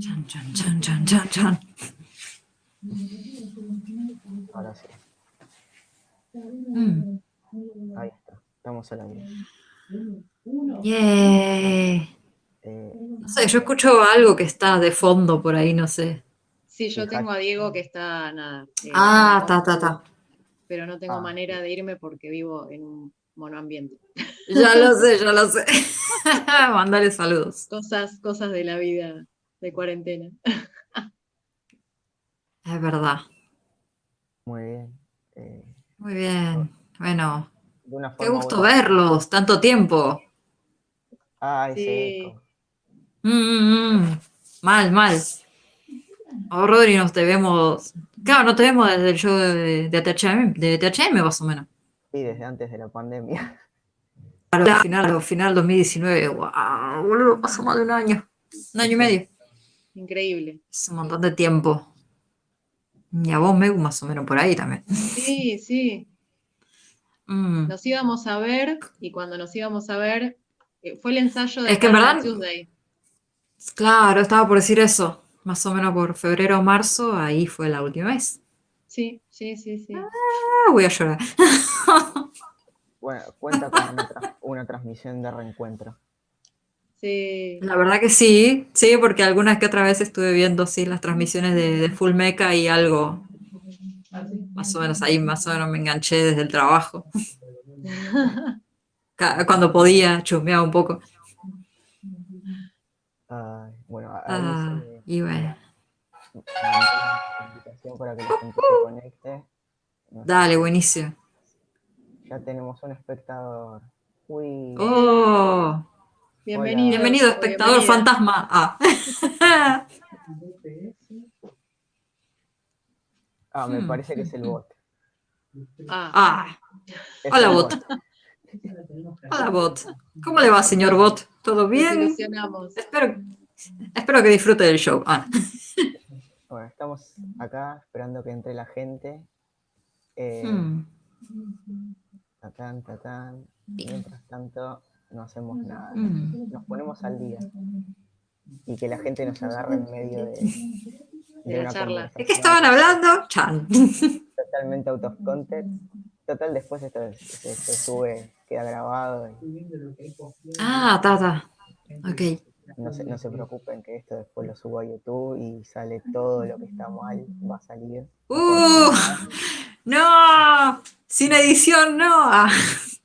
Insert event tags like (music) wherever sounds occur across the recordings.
Chan, chan, chan, chan, chan, chan. Ahora sí. Mm. Ahí está. Estamos al aire. Yeah. Eh, No sé, yo escucho algo que está de fondo por ahí, no sé. Sí, yo tengo a. Diego que está, nada. eh, Ah, ta, compu, ta. Pero no tengo Ah, manera de irme porque vivo en un monoambiente. Ya lo sé, ya lo sé. (laughs) Mándale saludos. Cosas, cosas de la vida de cuarentena. Es verdad. muy bien. Eh, Muy bien. Bueno, de una qué gusto verlos, tanto tiempo. Ese Sí. Mm, mm, mm. Mal, mal. Oh, Rodri, nos te vemos. Claro, no te vemos desde el show de, de THM, de THM más o menos. Sí, desde antes de la pandemia. Al final, final 2019. ¡Wow! Boludo, pasó más de un año. Un año y medio. Increíble. Es un montón de tiempo. Y a vos, Megu, más o menos por ahí también. Sí, sí. Mm. Nos íbamos a ver y cuando nos íbamos a ver eh, fue el ensayo de Es que en Parallel verdad- Tuesday. Claro, estaba por decir eso. Más o menos por febrero o marzo, ahí fue la última vez. Sí, sí, sí, sí. Ah, voy a llorar. (laughs) Bueno, cuenta con una, tra- una transmisión de reencuentro. Sí. La verdad que sí, sí, porque algunas que otra vez estuve viendo sí las transmisiones de, de Full Mecha y algo, más o menos ahí, más o menos me enganché desde el trabajo. (laughs) Cuando podía, chusmeaba un poco. Ay, bueno, Ah, se y bueno, invitación para que la gente se conecte. Dale, si- buenísimo. Ya tenemos un espectador. Uy, Oh, Bienvenido. bienvenido, espectador fantasma. Ah. (laughs) ah, me hmm. parece que es el bot. Ah, Ah, Es Hola, bot. hola bot. ¿Cómo le va, señor bot? ¿Todo bien? Espero, espero que disfrute del show. Ah. (laughs) Bueno, estamos acá esperando que entre la gente. Eh, Hmm. tatán, tatán. Mientras tanto, no hacemos nada. Mm. Nos ponemos al día. Y que la gente nos agarre en medio de, (laughs) De la una charla. ¿De qué estaban hablando? Chan. (laughs) Totalmente out of context. Total, después esto se, se sube, queda grabado. y Ah, tata. Ok. No, se, no se preocupen que esto después lo subo a YouTube y sale todo lo que está mal, va a salir. ¡Uh! (laughs) ¡No! Sin edición, no. Ah,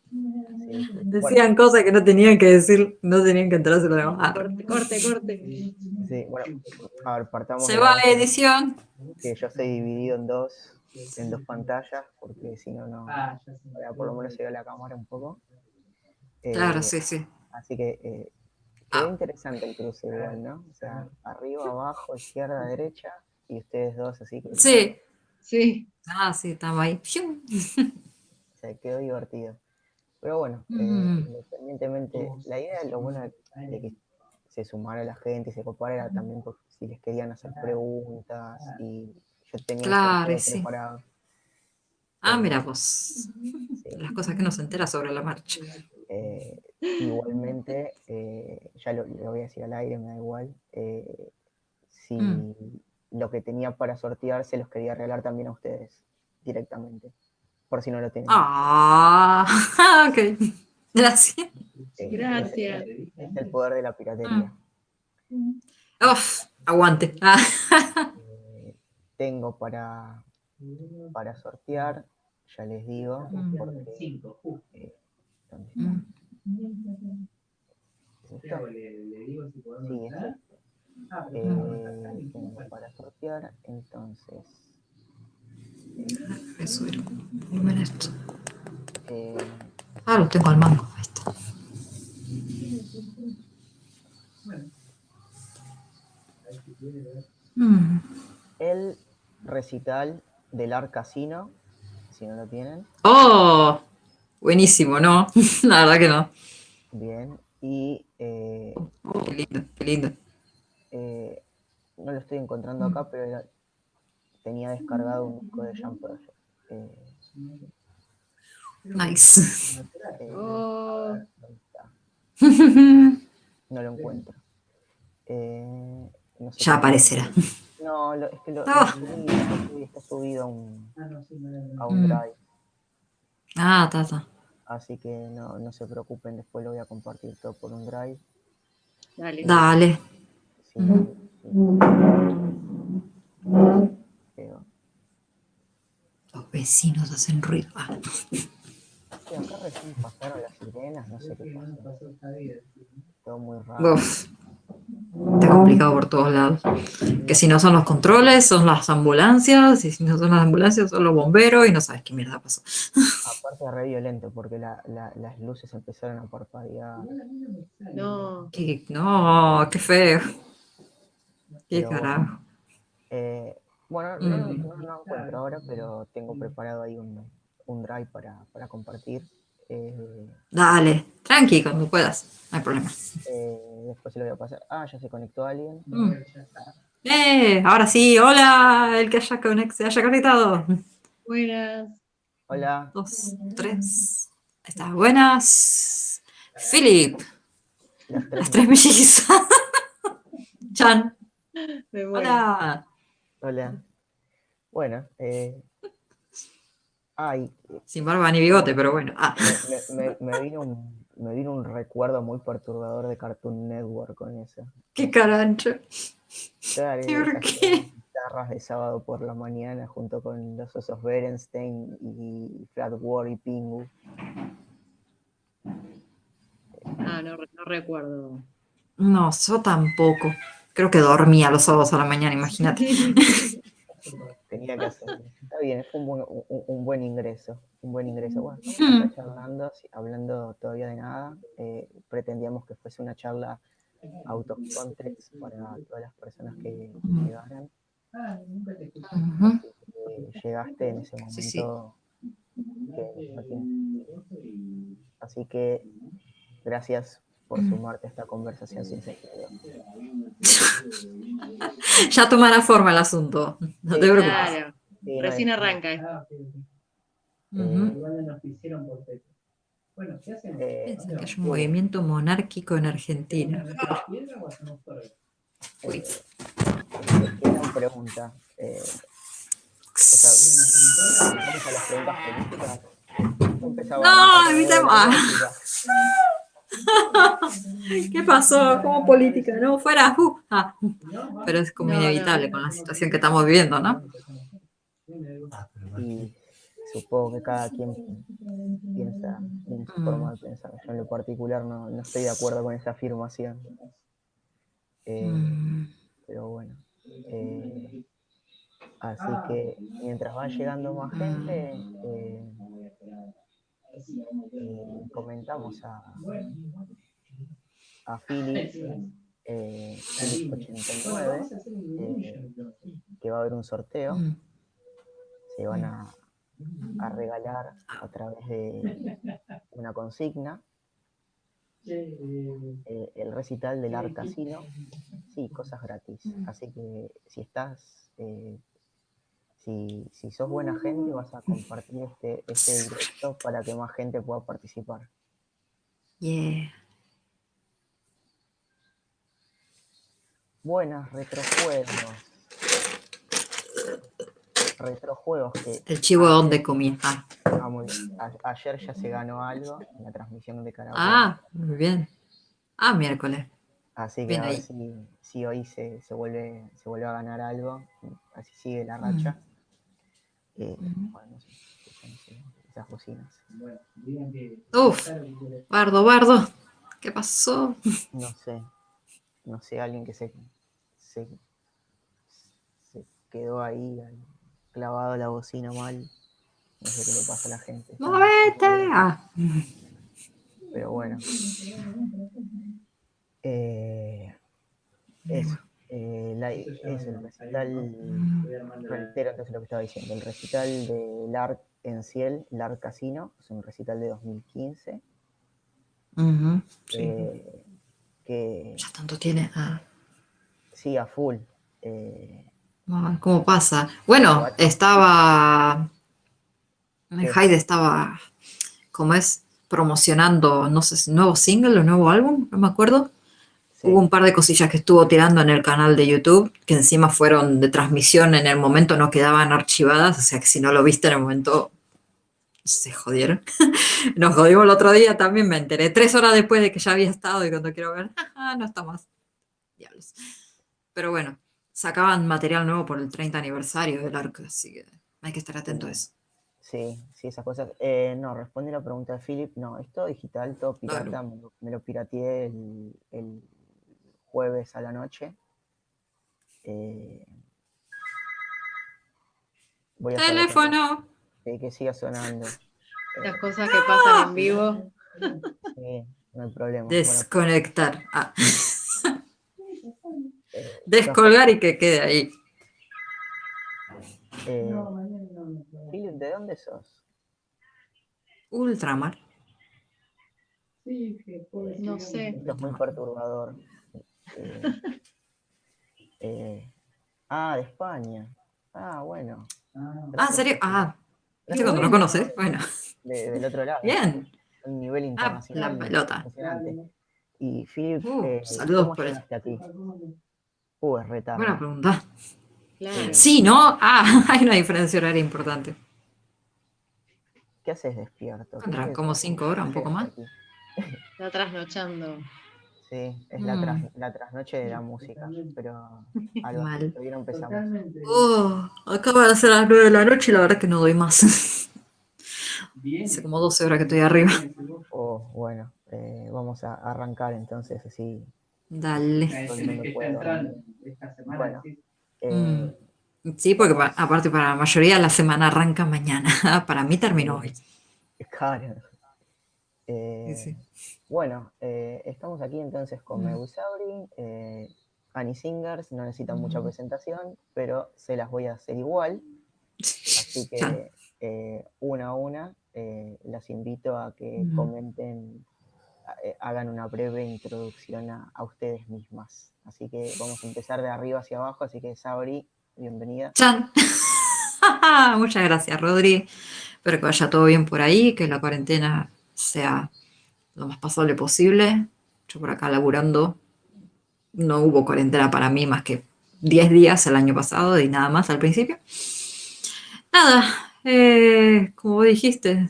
Sí, (laughs) decían cosas que no tenían que decir, no tenían que enterarse lo demás. Ah, Corte, corte, corte. Bueno, sí, bueno, a ver, partamos. Se va la edición. Que yo estoy dividido en dos, en dos pantallas, porque si no, no. Ah, por lo menos se ve la cámara un poco. Eh, Claro, sí, sí. Así que eh, quedó Ah. interesante el cruce igual, ¿no? O sea, arriba, abajo, izquierda, derecha, y ustedes dos así que Sí. Sí. Ah, sí, estamos ahí. Se quedó divertido. Pero bueno, eh, Mm. independientemente, la idea, lo bueno de que se sumara la gente y se copara era también por si les querían hacer preguntas y yo tenía Claro, sí. preparado. Ah, mira vos. sí. Las cosas que no se entera sobre la marcha. Eh, (laughs) igualmente, eh, ya lo, lo voy a decir al aire, me da igual. eh, si Mm. lo que tenía para sortear se los quería regalar también a ustedes directamente, por si no lo tenían. Ah, (laughs) ok. Gracias. Eh, Gracias. Es, es el poder de la piratería. Uf, aguante. Ah, (laughs) Eh, tengo para, para sortear, ya les digo, Mm. porque, Cinco, mm. Ah, Eh, pero- tengo para sortear, entonces, esto. eh, Ah, lo tengo al mango. Ahí está. Bueno. Mm. el recital del Art Casino, si no lo tienen, Oh, buenísimo, ¿no? (laughs) La verdad que no. bien, y eh, Oh, qué lindo, qué lindo. eh, no lo estoy encontrando acá, pero era- tenía descargado un disco de Jam Project. Eh, Nice. eh, (laughs) Oh. No lo encuentro. Eh, no sé Ya aparecerá. No, lo- es que lo, Ah. subí, lo subí, está subido a un, a un Mm. drive. Ah, está, está. Así que no, no se preocupen, después lo voy a compartir todo por un drive. Dale. Dale. Sí, sí. Los vecinos hacen ruido. Ah, sí, acá recién pasaron las sirenas, no sé qué pasó. Todo muy raro. uf. Está complicado por todos lados. Que si no son los controles, son las ambulancias, y si no son las ambulancias, son los bomberos, y no sabes qué mierda pasó. (laughs) Aparte es re violento porque la- la- las luces empezaron a parpadear. No. Qué- no, qué feo. Qué Pero carajo. Eh, bueno, no, no, Mm. no lo encuentro ahora, pero tengo preparado ahí un, un drive para, para compartir. Eh, Dale, tranqui cuando puedas, no hay problema. eh, después se lo voy a pasar. Ah, ya se conectó alguien. Mm. Eh, ahora sí, hola, el que haya, conect- se haya conectado. Buenas. Hola. Dos, tres. Ahí está, buenas. Philip, Las tres. las tres mellizas. (laughs) Chan, hola. Hola. Bueno, eh, ay, Sin barba ni bigote, pero bueno. Ah, me, me- me vino un, me vino un recuerdo muy perturbador de Cartoon Network con eso. qué carancho. Claro, ¿Y por esas qué? guitarras de sábado por la mañana junto con los osos Berenstein y Flat War y Pingu. Ah, no, no recuerdo. No, yo tampoco. Creo que dormía los sábados a la mañana, imagínate. (laughs) Tenía que hacer. Está bien, fue un buen, un, un buen ingreso. Un buen ingreso. Bueno, Hmm. charlando, hablando todavía de nada. eh, pretendíamos que fuese una charla out of context para todas las personas que llegaran. Ah, nunca te escuché. Ujú. Eh, llegaste en ese Sí, sí. momento que no Así que gracias por Mm. sumarte a esta conversación sin sentido. (laughs) Ya tomará forma el asunto. No te preocupes. Claro, recién arranca esto. Ah. Ujú. Igual nos hicieron por. Bueno, ¿qué hacemos? Eh, Piensa que hay un movimiento monárquico en Argentina. Gran pregunta. Eh, o sea, vamos a las preguntas políticas. No, evitemos-. (laughs) ¿Qué pasó? ¿Cómo política? No, fuera. uh, ah. Pero es como inevitable con la situación que estamos viviendo, ¿no? Y supongo que cada quien piensa en su Mm. forma de pensar. Yo en lo particular no, no estoy de acuerdo con esa afirmación. Eh, Mm, Pero bueno. eh, así que mientras va llegando más gente, eh, eh, comentamos a, a Philip, eh, Philip 89, eh, que va a haber un sorteo. Se van a, regalar a través de una consigna eh, el recital del Art Casino. Sí, cosas gratis. Así que si estás, eh, si, si sos buena gente, vas a compartir este, este directo para que más gente pueda participar. Yeah. Buenas retrojuegos. Retrojuegos que El chivo donde comía. Ah, ah, muy bien. A- ayer ya se ganó algo en la transmisión de karaoke. Ah, muy bien. Ah, miércoles. Así que bien a ver si, si hoy se, se vuelve, se vuelve a ganar algo, así sigue la Mm. Eh, bueno, no sé, escuchan ese- esas bocinas. Uf. Bardo, bardo. ¿Qué pasó? No sé, no sé, alguien que se, se, se quedó ahí clavado la bocina mal. No sé qué le pasa a la gente. ¡Movete! Ah. Pero bueno. Eh, eso. Eh, la- es el recital. Reitero entonces lo que estaba diciendo. El recital del ARC en Ciel, el ARC Casino, es un recital de 2015. Ujú, sí. eh, que Ya tanto tiene. Ah. sí, a full. eh, Ah, ¿Cómo pasa? Bueno, estaba. Hyde estaba. ¿Cómo es? Promocionando, no sé si nuevo single o nuevo álbum, no me acuerdo. Sí. Hubo un par de cosillas que estuvo tirando en el canal de YouTube, que encima fueron de transmisión en el momento, no quedaban archivadas, o sea que si no lo viste en el momento, se jodieron. (laughs) Nos jodimos el otro día, también me enteré, tres horas después de que ya había estado y cuando quiero ver, (laughs) no está más. Diablos. Pero bueno, sacaban material nuevo por el 30 aniversario del arco, así que hay que estar atento a eso. Sí, sí, esas cosas. Eh, no, responde la pregunta de Philip. No, es todo digital, todo Claro. pirata. Me, lo, me lo pirateé el, el jueves a la noche. Eh, voy a Teléfono. sí, que siga sonando. Eh, Las cosas que pasan en vivo. sí, no hay problema. Bueno, Desconectar. Ah, eh, descolgar y que quede ahí. eh, No, mañana no, no puedo. Philip, ¿de dónde sos? Ultramar. Sí, que puedo decir No sé. Esto es muy perturbador. Eh, eh, ah, de España. Ah, bueno. Ah, Ah, ¿en serio? Ah, ¿viste cuando no conoces? Bueno, de- del otro lado. bien. Un nivel Ah, internacional. la pelota. Y Philip, Uh, eh, saludos ¿cómo por eso. ¿cómo no? Uh, es retardo. Buena pregunta. Claro. Sí, ¿no? Ah, (laughs) hay una diferencia horaria importante. ¿Qué haces despierto? ¿Qué como cinco horas, un poco más. Está trasnochando. Sí, es la, Mm. tras- la trasnoche de la música, pero (laughs) algo Mal. no empezamos. Oh, acaba de ser las 9 de la noche y la verdad que no doy más. (laughs) Bien. Hace como 12 horas que estoy arriba. Oh, bueno, eh, vamos a arrancar entonces así. Dale. Que semana. Bueno. sí. Eh, Sí, porque pa- aparte para la mayoría la semana arranca mañana. (laughs) Para mí terminó hoy. Claro. Eh, Sí, sí. Bueno, eh, estamos aquí entonces con Mm. Megusauri, eh, Annie Singers, no necesitan mucha Mm. presentación, pero se las voy a hacer igual, así (laughs) que eh, una a una eh, las invito a que Mm. comenten, a- hagan una breve introducción a, a ustedes mismas. Así que vamos a empezar de arriba hacia abajo, así que Sabri, bienvenida. ¡Chan! (laughs) Muchas gracias, Rodri. Espero que vaya todo bien por ahí, que la cuarentena sea lo más pasable posible. Yo por acá laburando, no hubo cuarentena para mí más que 10 días el año pasado y nada más al principio. Nada, eh, como dijiste,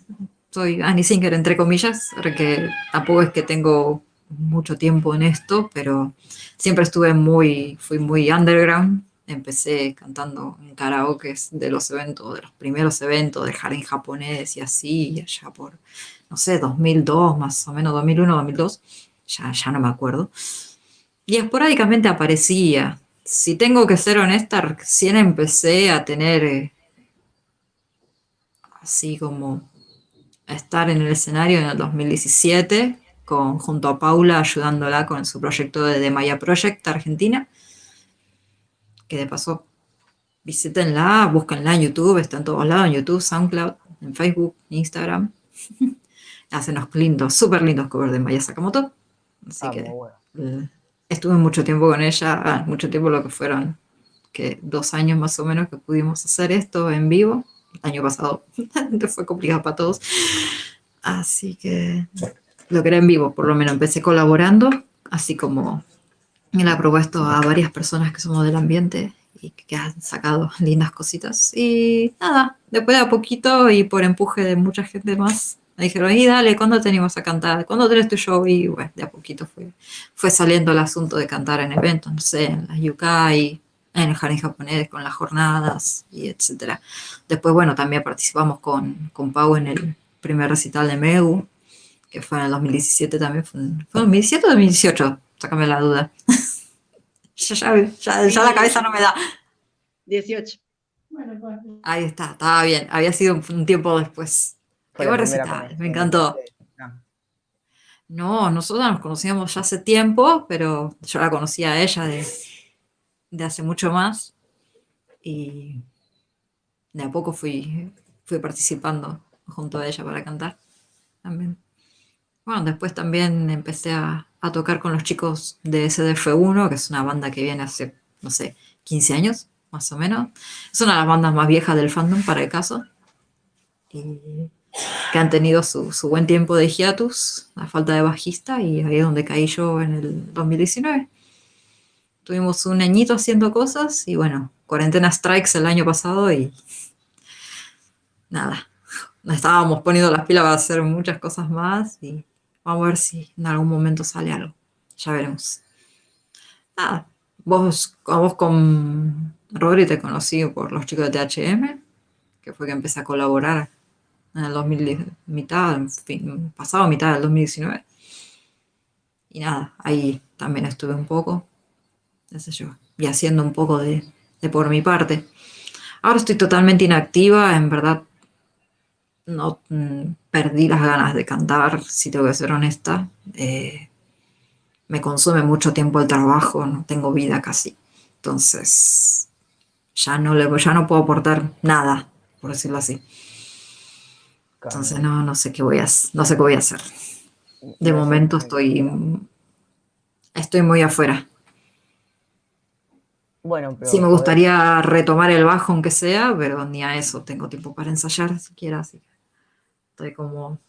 soy Annie Singer entre comillas, porque tampoco es que tengo mucho tiempo en esto, pero siempre estuve muy, fui muy underground. Empecé cantando en karaokes de los eventos, de los primeros eventos del jardín japonés y así, y allá por, no sé, 2002 más o menos, 2001, 2002, ya, ya no me acuerdo. Y esporádicamente aparecía. Si tengo que ser honesta, recién empecé a tener eh, así como a estar en el escenario en el 2017, con, junto a Paula ayudándola con su proyecto de The Maya Project Argentina que de paso visítenla, búsquenla en YouTube, está en todos lados, en YouTube, SoundCloud, en Facebook, Instagram. (laughs) Hacen unos lindos, súper lindos covers de Maya Sakamoto. Así Ah, que bueno. estuve mucho tiempo con ella, ah, mucho tiempo lo que fueron, que dos años más o menos que pudimos hacer esto en vivo. El año pasado (laughs) fue complicado para todos. Así que lo que era en vivo, por lo menos empecé colaborando, así como me la he propuesto a varias personas que somos del ambiente y que han sacado lindas cositas. Y nada, después de a poquito y por empuje de mucha gente más, me dijeron, y dale, ¿cuándo te animas a cantar? ¿Cuándo tenés tu show? Y bueno, de a poquito fue, fue saliendo el asunto de cantar en eventos, no sé, en las yukai, en el jardín japonés, con las jornadas y etcétera. Después, bueno, también participamos con, con Pau en el primer recital de Megu, que fue en el 2017 también. ¿Fue en, ¿fue en 2017 o 2018? Sácame la duda. (laughs) ya, ya, ya, ya la cabeza no me da. 18. Bueno, pues, Ahí está, estaba bien. Había sido un, un tiempo después. Qué buen recital, me encantó. No, nosotros nos conocíamos ya hace tiempo, pero yo la conocía a ella de, de hace mucho más. Y de a poco fui, fui participando junto a ella para cantar también. Bueno, después también empecé a, a tocar con los chicos de SDF1, que es una banda que viene hace, no sé, 15 años, más o menos. Es una de las bandas más viejas del fandom, para el caso. Y que han tenido su, su buen tiempo de hiatus, a falta de bajista, y ahí es donde caí yo en el 2019. Tuvimos un añito haciendo cosas y bueno, cuarentena strikes el año pasado y nada, nos estábamos poniendo las pilas para hacer muchas cosas más y vamos a ver si en algún momento sale algo. Ya veremos. Nada, vos, vos con Rodri te conocí por los chicos de THM, que fue que empecé a colaborar en el 2010, mitad, pasado mitad del 2019. Y nada, ahí también estuve un poco, yo, y haciendo un poco de, de por mi parte. Ahora estoy totalmente inactiva, en verdad no mm, perdí las ganas de cantar, si tengo que ser honesta. Eh, me consume mucho tiempo el trabajo, no tengo vida casi. Entonces, ya no, le, ya no puedo aportar nada, por decirlo así. Entonces no, no sé qué voy a no sé qué voy a hacer. De momento estoy estoy muy afuera. Bueno, pero Sí me gustaría retomar el bajo aunque sea, pero ni a eso tengo tiempo para ensayar siquiera, así que estoy como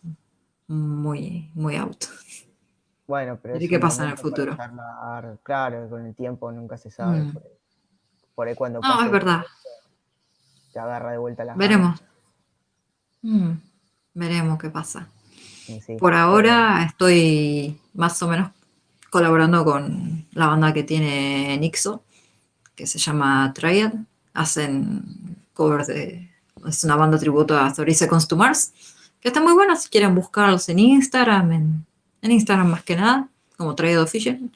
muy, muy out. Bueno, pero ¿Y es qué pasa en el futuro? Claro, con el tiempo nunca se sabe. Mm. Por, ahí, por ahí cuando No, pase es verdad. te agarra de vuelta la Veremos. Mm, veremos qué pasa. Sí, Por ahora estoy más o menos colaborando con la banda que tiene Nixo, que se llama Triad. Hacen covers de. Es una banda tributo a 30 Seconds to Mars, que está muy buena si quieren buscarlos en Instagram, en, en Instagram más que nada, como Triad Official.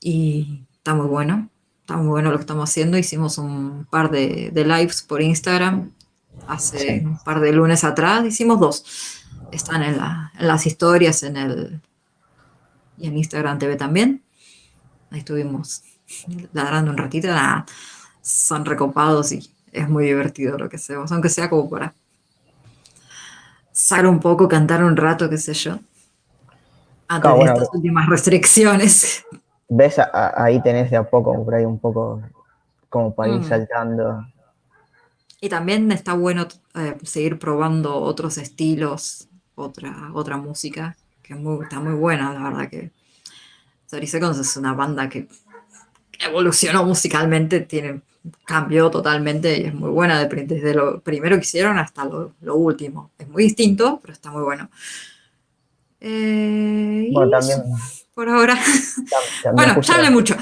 Y está muy bueno, está muy bueno lo que estamos haciendo. Hicimos un par de, de lives por Instagram hace Sí. un par de lunes atrás, hicimos dos. Están en, la- en las historias, en el y en Instagram TV también. Ahí estuvimos ladrando un ratito, nada, son recopados y es muy divertido lo que hacemos, aunque sea como para sacar un poco, cantar un rato, qué sé yo. Antes Claro, de bueno, estas últimas restricciones. ¿Ves? Ahí tenés de a poco, por ahí un poco como para ir Mm. saltando. Y también está bueno eh, seguir probando otros estilos, otra, otra música, que es muy- está muy buena, la verdad que 30 Seconds es una banda que evolucionó musicalmente, tiene, cambió totalmente y es muy buena desde lo primero que hicieron hasta lo, lo último. Es muy distinto, pero está muy bueno. Eh, Bueno, también, por ahora. (laughs) también Bueno, ya hablé mucho.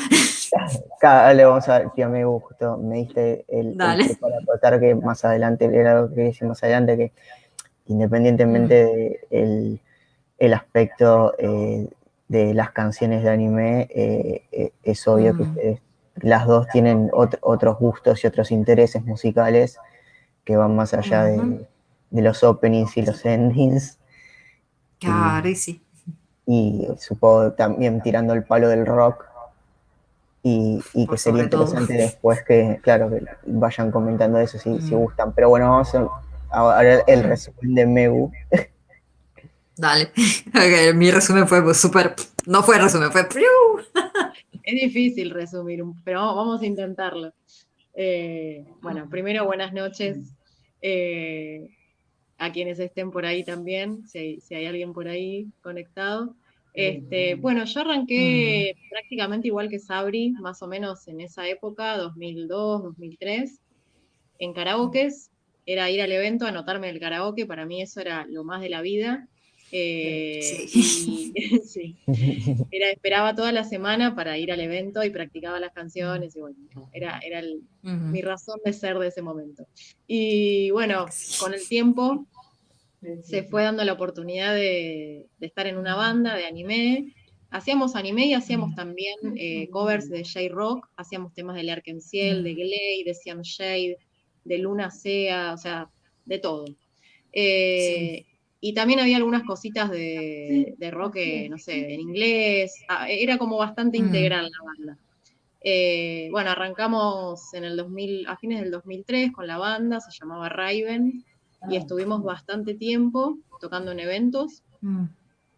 Le vamos a ver, tía, me gustó, me diste el, para tratar que más adelante, era lo que quería decir más adelante, que independientemente Mm. de el, aspecto eh, de las canciones de anime, eh, eh, es obvio que Mm. ustedes, las dos tienen ot- otros gustos y otros intereses musicales que van más allá de, de los openings y los endings. Claro, y sí. y supongo también tirando el palo del rock y, y que sería todo. interesante después que, claro, que vayan comentando eso si, si Mm. gustan. Pero bueno, vamos a ahora el Mm. resumen de Megu. Dale. (laughs) Mi resumen fue súper. No fue resumen, fue. Es difícil resumir, pero vamos, vamos a intentarlo. Eh, bueno, primero buenas noches eh, a quienes estén por ahí también, si hay, si hay alguien por ahí conectado. Este, bueno, yo arranqué prácticamente igual que Sabri, más o menos en esa época, 2002, 2003, en karaokes. Era ir al evento, anotarme el karaoke, para mí eso era lo más de la vida. Eh, Sí. y- (laughs) sí. (laughs) Era, esperaba toda la semana para ir al evento y practicaba las canciones y bueno, era, era el- mi razón de ser de ese momento. Y bueno, con el tiempo se fue dando la oportunidad de, de estar en una banda de anime. Hacíamos anime y hacíamos también eh, covers de J-Rock, hacíamos temas de Larkin Ciel, de Glay, de Siam Shade, de Luna Sea, o sea, de todo. Eh, Y también había algunas cositas de, de rock, no sé, en inglés. Ah, era como bastante Mm. integral la banda. Eh, bueno, arrancamos en el 2000, a fines del 2003 con la banda, se llamaba Raven, y estuvimos bastante tiempo tocando en eventos. Mm.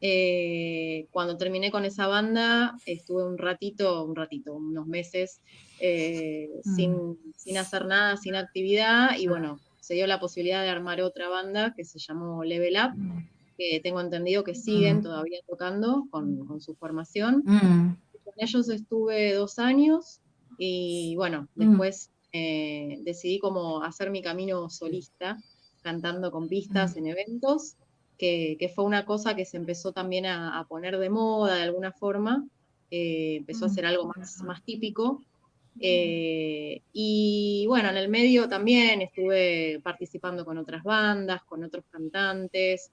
Eh, cuando terminé con esa banda, estuve un ratito, un ratito, unos meses, eh, Mm. sin, sin hacer nada, sin actividad, y bueno, se dio la posibilidad de armar otra banda que se llamó Level Up, que tengo entendido que siguen todavía tocando con, su formación. Con ellos estuve dos años y bueno, después eh, decidí como hacer mi camino solista, cantando con pistas en eventos, que, fue una cosa que se empezó también a, poner de moda de alguna forma, eh, empezó a ser algo más, más típico. Eh, y bueno, en el medio también estuve participando con otras bandas, con otros cantantes,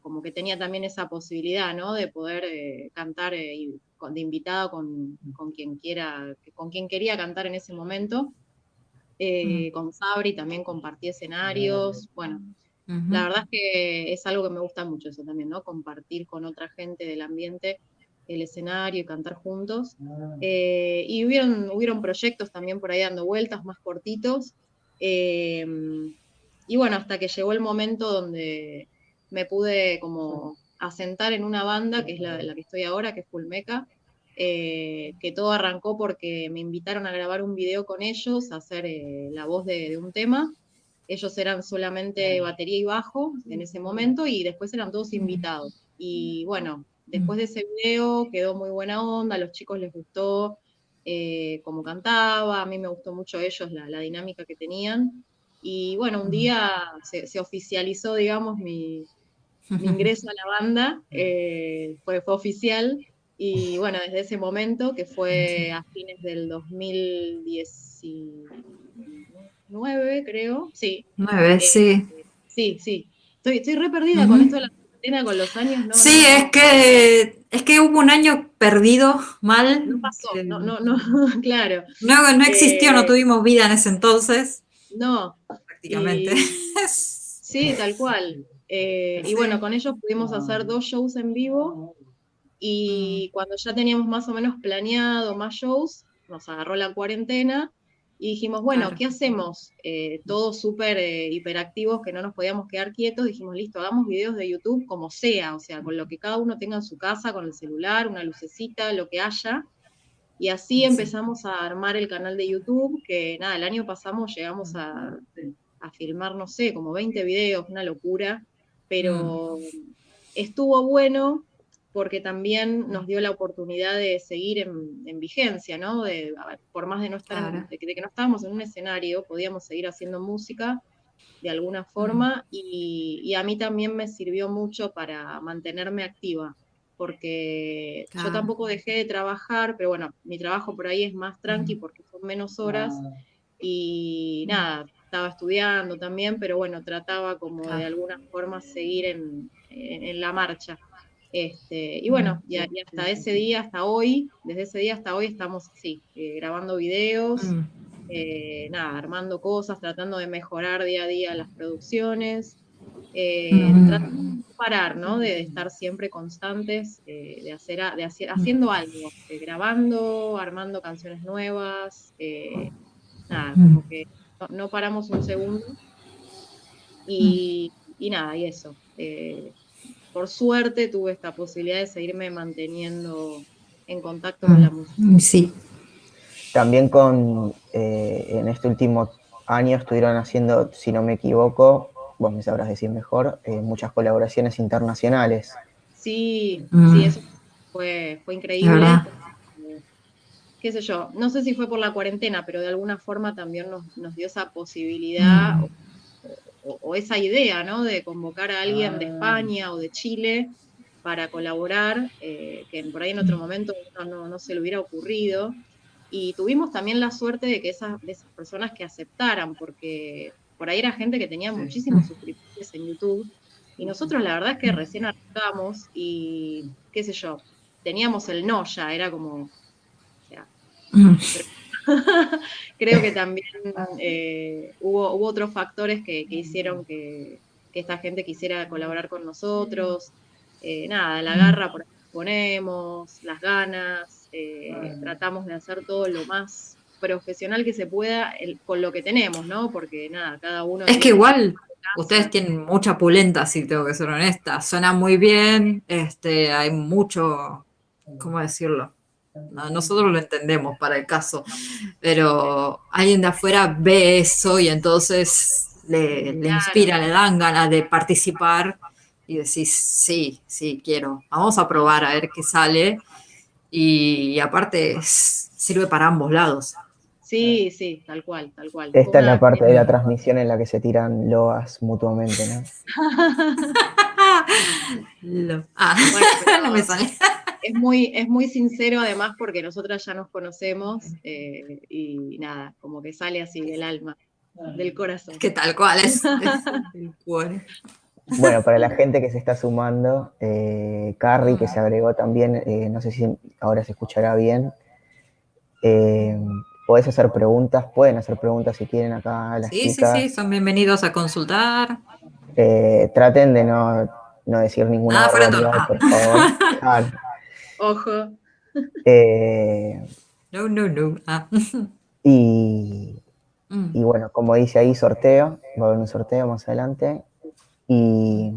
como que tenía también esa posibilidad, ¿no? De poder cantar de invitado con, quien quiera, con quien quería cantar en ese momento. Eh, con Sabri también compartí escenarios. Bueno, la verdad es que es algo que me gusta mucho eso también, ¿no? Compartir con otra gente del ambiente el escenario y cantar juntos. Eh, y hubieron, hubieron proyectos también por ahí dando vueltas más cortitos. Eh, y bueno, hasta que llegó el momento donde me pude como asentar en una banda, que es la, la que estoy ahora, que es Fulmeca, eh, que todo arrancó porque me invitaron a grabar un video con ellos, a hacer eh, la voz de, un tema. Ellos eran solamente batería y bajo en ese momento y después eran todos invitados. Y bueno, después de ese video quedó muy buena onda, a los chicos les gustó eh, cómo cantaba, a mí me gustó mucho ellos la, dinámica que tenían. Y bueno, un día se oficializó, digamos, mi, mi ingreso a la banda, fue, fue oficial. Y bueno, desde ese momento, que fue a fines del 2019, creo, sí. 9, eh, sí. Sí, sí. Estoy, estoy re perdida con esto de la cuarentena, con los años. No, sí, es, que, es que hubo un año perdido mal. No pasó, no, no, no, (laughs) claro. No, no existió, no eh, tuvimos vida en ese entonces. No. Prácticamente. (laughs) sí, tal cual. Eh, y bueno, con ellos pudimos hacer dos shows en vivo y mm. cuando ya teníamos más o menos planeado más shows, nos agarró la cuarentena y dijimos, bueno, ¿qué hacemos? Eh, todos súper eh, hiperactivos que no nos podíamos quedar quietos, dijimos, listo, hagamos videos de YouTube como sea, o sea, con lo que cada uno tenga en su casa, con el celular, una lucecita, lo que haya. Y así empezamos a armar el canal de YouTube, que nada, el año pasado llegamos a, a filmar, no sé, como 20 videos, una locura pero mm. estuvo bueno porque también nos dio la oportunidad de seguir en, vigencia, ¿no? De, por más de, no estar de, que no estábamos en un escenario, podíamos seguir haciendo música de alguna forma y, a mí también me sirvió mucho para mantenerme activa, porque yo tampoco dejé de trabajar, pero bueno, mi trabajo por ahí es más tranqui porque son menos horas y nada, estaba estudiando también, pero bueno, trataba como de alguna forma seguir en, la marcha. Este, y bueno, y, hasta ese día, hasta hoy, desde ese día hasta hoy estamos así, eh, grabando videos, mm. eh, nada, armando cosas, tratando de mejorar día a día las producciones, eh, tratando de parar, ¿no? De, estar siempre constantes, de hacer, de hacer, haciendo algo, grabando, armando canciones nuevas, nada, como que no, paramos un segundo. Y, nada, y eso. Eh, por suerte tuve esta posibilidad de seguirme manteniendo en contacto con la música. Mm, sí. También con, eh, en este último año estuvieron haciendo, si no me equivoco, vos me sabrás decir mejor, eh, muchas colaboraciones internacionales. Sí, mm. sí, eso fue, fue increíble qué sé yo, no sé si fue por la cuarentena, pero de alguna forma también nos, dio esa posibilidad mm. O, esa idea, ¿no? De convocar a alguien de ah. España o de Chile para colaborar, eh, que por ahí en otro momento no, se le hubiera ocurrido. Y tuvimos también la suerte de que esas, de esas personas que aceptaran, porque por ahí era gente que tenía muchísimos suscriptores en YouTube. Y nosotros la verdad es que recién arrancamos y, qué sé yo, teníamos el no ya, era como. (laughs) (laughs) Creo que (laughs) también eh, hubo, hubo, otros factores que, hicieron que, esta gente quisiera colaborar con nosotros. Eh, nada, la garra por ponemos, las ganas, eh, tratamos de hacer todo lo más profesional que se pueda con lo que tenemos, ¿no? Porque nada, cada uno... Es que igual ustedes tienen mucha pulenta, si tengo que ser honesta. Suena muy bien, este, hay mucho, ¿cómo decirlo? Nosotros lo entendemos para el caso, pero alguien de afuera ve eso y entonces le, inspira, le dan ganas de participar y decís, sí, sí, quiero, vamos a probar a ver qué sale. Y, aparte sirve para ambos lados. Sí, sí, tal cual, tal cual. Esta es la parte de la transmisión en la que se tiran loas mutuamente, ¿no? (laughs) (laughs) Ah, (laughs) no me sale es muy, es muy sincero además porque nosotras ya nos conocemos eh, y nada, como que sale así del alma, del corazón. Que tal cual es. (laughs) Bueno, para la gente que se está sumando, eh, Carrie, que se agregó también, eh, no sé si ahora se escuchará bien. Eh, podés hacer preguntas, pueden hacer preguntas si quieren acá las sí, Sí, sí, son bienvenidos a consultar. traten de no, no decir ninguna ah, por favor. (laughs) Ojo. Eh, no, no, no. Ah. (laughs) Y, mm. y, bueno, como dice ahí, sorteo. Va a haber un sorteo más adelante. Y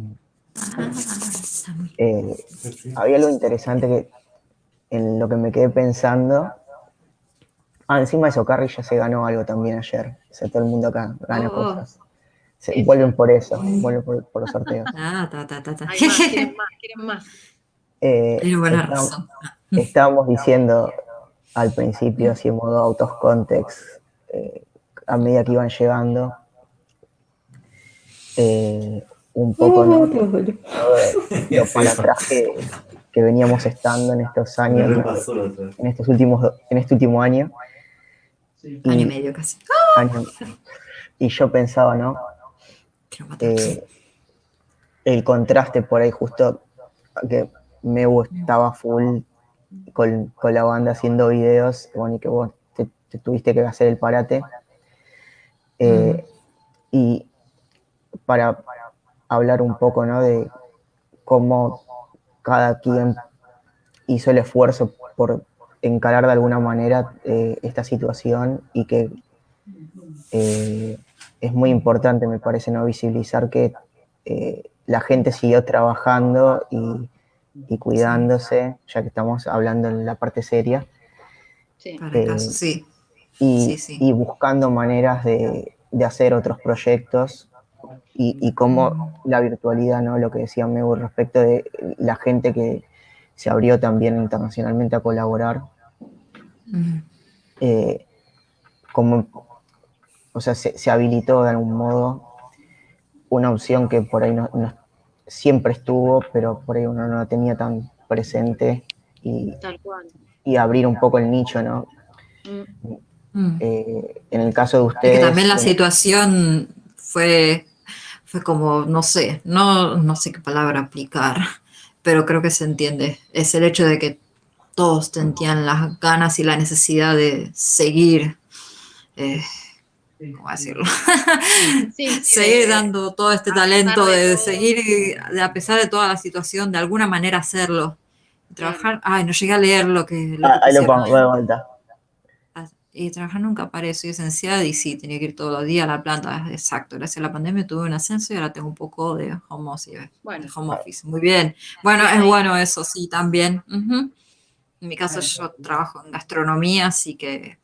eh, había algo interesante que en lo que me quedé pensando. Ah, encima de eso, Carrie ya se ganó algo también ayer. O sea, todo el mundo acá gana oh, oh. cosas. Se, vuelven por eso, vuelven por, por los sorteos. Ah, ta, ta, ta, ta. quieren (laughs) más, quieren más. Eh, (laughs) estábamos, diciendo al principio, así en modo out of context, eh, a medida que iban llegando, eh, un poco ¿no? para atrás que, veníamos estando en estos años, en estos últimos, en este último año. año y medio casi. y yo pensaba, ¿no? el contraste por ahí justo que me estaba full con, la banda haciendo videos, bueno, y que vos te, tuviste que hacer el parate. Eh, y para hablar un poco, ¿no? De cómo cada quien hizo el esfuerzo por encarar de alguna manera eh, esta situación y que eh, es muy importante, me parece, no visibilizar que la gente siguió trabajando y y cuidándose, ya que estamos hablando en la parte seria. Sí. Para el caso, sí. Y, buscando maneras de, hacer otros proyectos y, y cómo la virtualidad, ¿no? Lo que decía Meu respecto de la gente que se abrió también internacionalmente a colaborar. Eh, como, o sea, se, habilitó de algún modo una opción que por ahí no, no, siempre estuvo, pero por ahí uno no la tenía tan presente y, y abrir un poco el nicho, ¿no? Mm. Mm. Eh, en el caso de ustedes... también la situación fue, fue como, no sé, no, no sé qué palabra aplicar, pero creo que se entiende. Es el hecho de que todos tenían las ganas y la necesidad de seguir eh, ¿cómo decirlo? (laughs) seguir dando todo este talento, de, seguir, de, a pesar de toda la situación, de alguna manera hacerlo. Trabajar, ay, no llegué a leer lo que... ah, ahí lo pongo, de vuelta. Ah, y trabajar nunca pareció esencial y sí, tenía que ir todos los días a la planta, exacto. Gracias a la pandemia tuve un ascenso y ahora tengo un poco de home office. Bueno, home office. Muy bien. Bueno, es bueno eso, sí, también. En mi caso yo trabajo en gastronomía, así que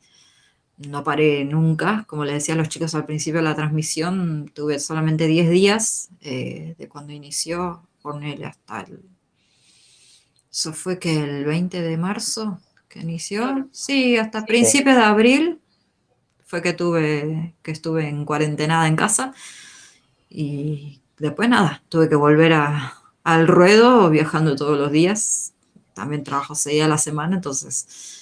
no paré nunca. Como le decía a los chicos al principio de la transmisión, tuve solamente 10 días eh, de cuando inició, él hasta el... Eso fue que el 20 de marzo que inició. Sí, hasta principios de abril fue que tuve, que estuve en cuarentenada en casa. Y después nada, tuve que volver al ruedo viajando todos los días. También trabajo seis días a la semana, entonces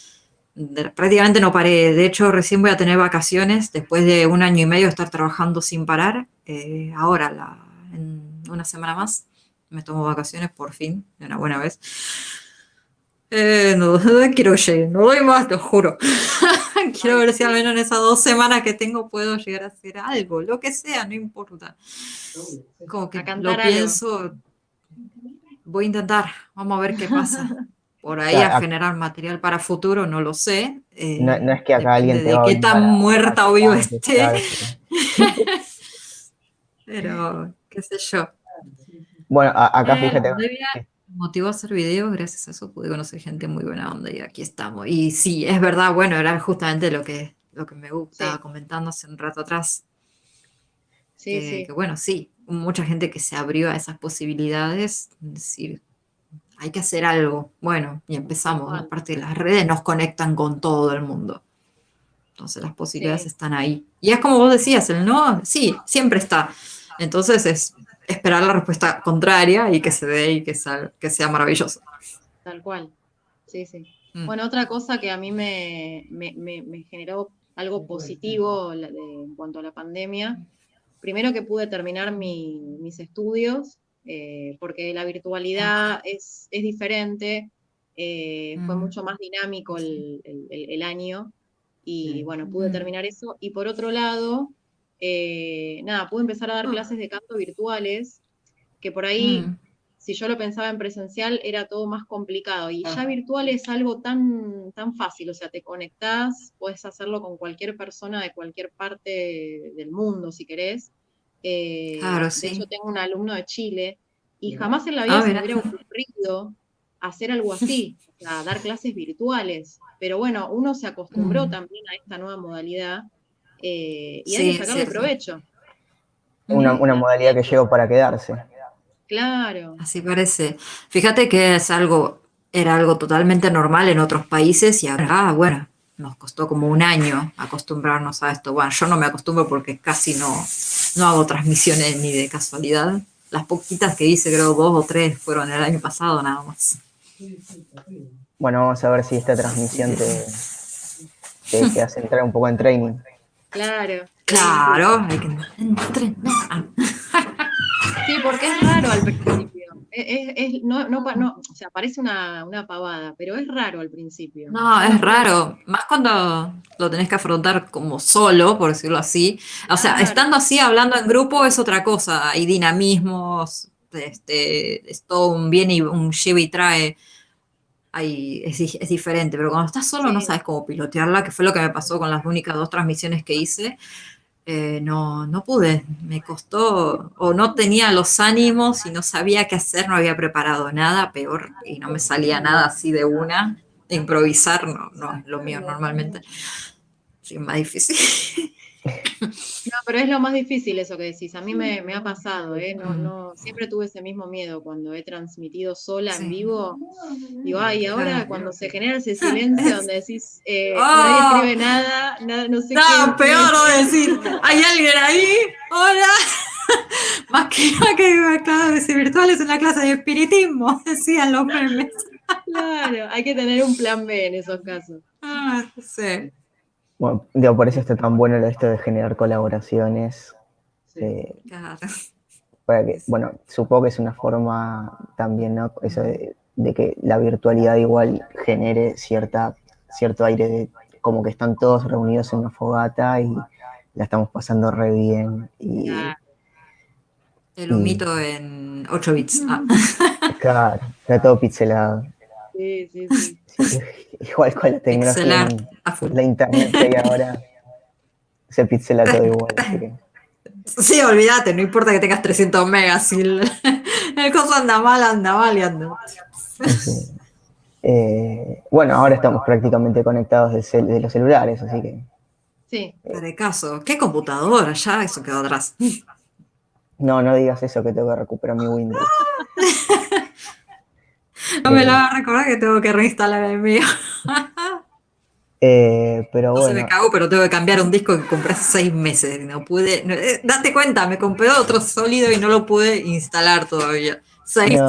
prácticamente no paré. De hecho, recién voy a tener vacaciones después de un año y medio de estar trabajando sin parar. Eh, ahora, en una semana más, me tomo vacaciones por fin, de una buena vez. Eh, no, (laughs) quiero llegar, no doy más, te juro. (laughs) quiero ver si al menos en esas dos semanas que tengo puedo llegar a hacer algo, lo que sea, no importa. Como que lo pienso, voy a intentar, vamos a ver qué pasa. (laughs) por ahí a generar material para futuro, no lo sé. Eh, no, es que acá alguien te de qué tan muerta o vivo esté. (laughs) Pero, qué sé yo. Bueno, acá fíjate. Me motivó a hacer videos, gracias a eso pude conocer gente muy buena onda y aquí estamos. Y sí, es verdad, bueno, era justamente lo que, lo que me gusta, comentando hace un rato atrás. Sí, que, sí. Que bueno, sí, mucha gente que se abrió a esas posibilidades, decir, hay que hacer algo. Bueno, y empezamos. Aparte de las redes nos conectan con todo el mundo. Entonces las posibilidades están ahí. Y es como vos decías, el no, sí, siempre está. Entonces es esperar la respuesta contraria y que se dé y que, que sea maravilloso. Tal cual. Sí, sí. Mm. Bueno, otra cosa que a mí me, generó algo positivo en cuanto a la pandemia, primero que pude terminar mis estudios, eh, porque la virtualidad es, diferente, eh, fue mm. mucho más dinámico el, año y bueno, pude mm. terminar eso. Y por otro lado, eh, nada, pude empezar a dar ah. clases de canto virtuales, que por ahí, mm. si yo lo pensaba en presencial, era todo más complicado. Y ya virtual es algo tan, tan fácil, o sea, te conectás, puedes hacerlo con cualquier persona de cualquier parte del mundo, si querés. Eh, claro, sí. De hecho, tengo un alumno de Chile y jamás en la vida ah, se me hubiera ocurrido hacer algo así, o sea, (laughs) dar clases virtuales. Pero bueno, uno se acostumbró mm. también a esta nueva modalidad eh, y hay que sacarle provecho. Una, modalidad que llegó para quedarse. Claro. Así parece. Fíjate que es algo, era algo totalmente normal en otros países y ahora, ah, bueno, nos costó como un año acostumbrarnos a esto. Bueno, yo no me acostumbro porque casi no, no hago transmisiones ni de casualidad. Las poquitas que hice, creo dos o tres, fueron el año pasado nada más. Bueno, vamos a ver si esta transmisión te, te, hace entrar un poco en training. Claro. Claro, hay que entrenar. (laughs) Sí, porque es raro al principio. Es, no, no, no, o sea, parece una, pavada, pero es raro al principio. No, es raro. Más cuando lo tenés que afrontar como solo, por decirlo así. O sea, estando así, hablando en grupo, es otra cosa. Hay dinamismos, este, es todo un bien y un lleva y trae. Hay, es, es, diferente, pero cuando estás solo no sabes cómo pilotearla, que fue lo que me pasó con las únicas dos transmisiones que hice. Eh, no, no pude, me costó, o no tenía los ánimos y no sabía qué hacer, no había preparado nada, peor, y no me salía nada así de una. Improvisar no, no es lo mío normalmente. Sí, más difícil. (laughs) No, pero es lo más difícil eso que decís. A mí me, ha pasado, ¿eh? No, no, siempre tuve ese mismo miedo cuando he transmitido sola en vivo. Digo, ay, ahora cuando se genera ese silencio donde decís, eh, oh. (laughs) nadie escribe nada, nada, no sé no, qué. peor no decir, hay alguien ahí, hola. (laughs) Más que nada que clases virtuales en la clase de espiritismo, (laughs) decían los memes. Claro, hay que tener un plan B en esos casos. Ah, sí. Bueno, digo, por eso está tan bueno esto de generar colaboraciones. Eh, para que, bueno, supongo que es una forma también, ¿no? Eso de, que la virtualidad igual genere cierta, cierto aire de como que están todos reunidos en una fogata y la estamos pasando re bien. Y, El humito en 8 bits. Ah. Claro, está todo pixelado. Sí, sí, sí. (laughs) igual con la tecnología, la internet y ahora (laughs) se pixela todo igual. Sí, olvídate, no importa que tengas 300 megas, si (laughs) el, coso anda mal, anda mal y anda eh, bueno, ahora estamos prácticamente conectados de, los celulares, así que... Sí. De caso, ¿qué computadora? Ya eso quedó atrás. No, no digas eso que tengo que recuperar mi Windows. (laughs) No me lo va a recordar que tengo que reinstalar el mío. (laughs) Eh, pero bueno. se me cagó, pero tengo que cambiar un disco que compré hace seis meses. No pude. Eh, date cuenta, me compré otro sólido y no lo pude instalar todavía. Seis.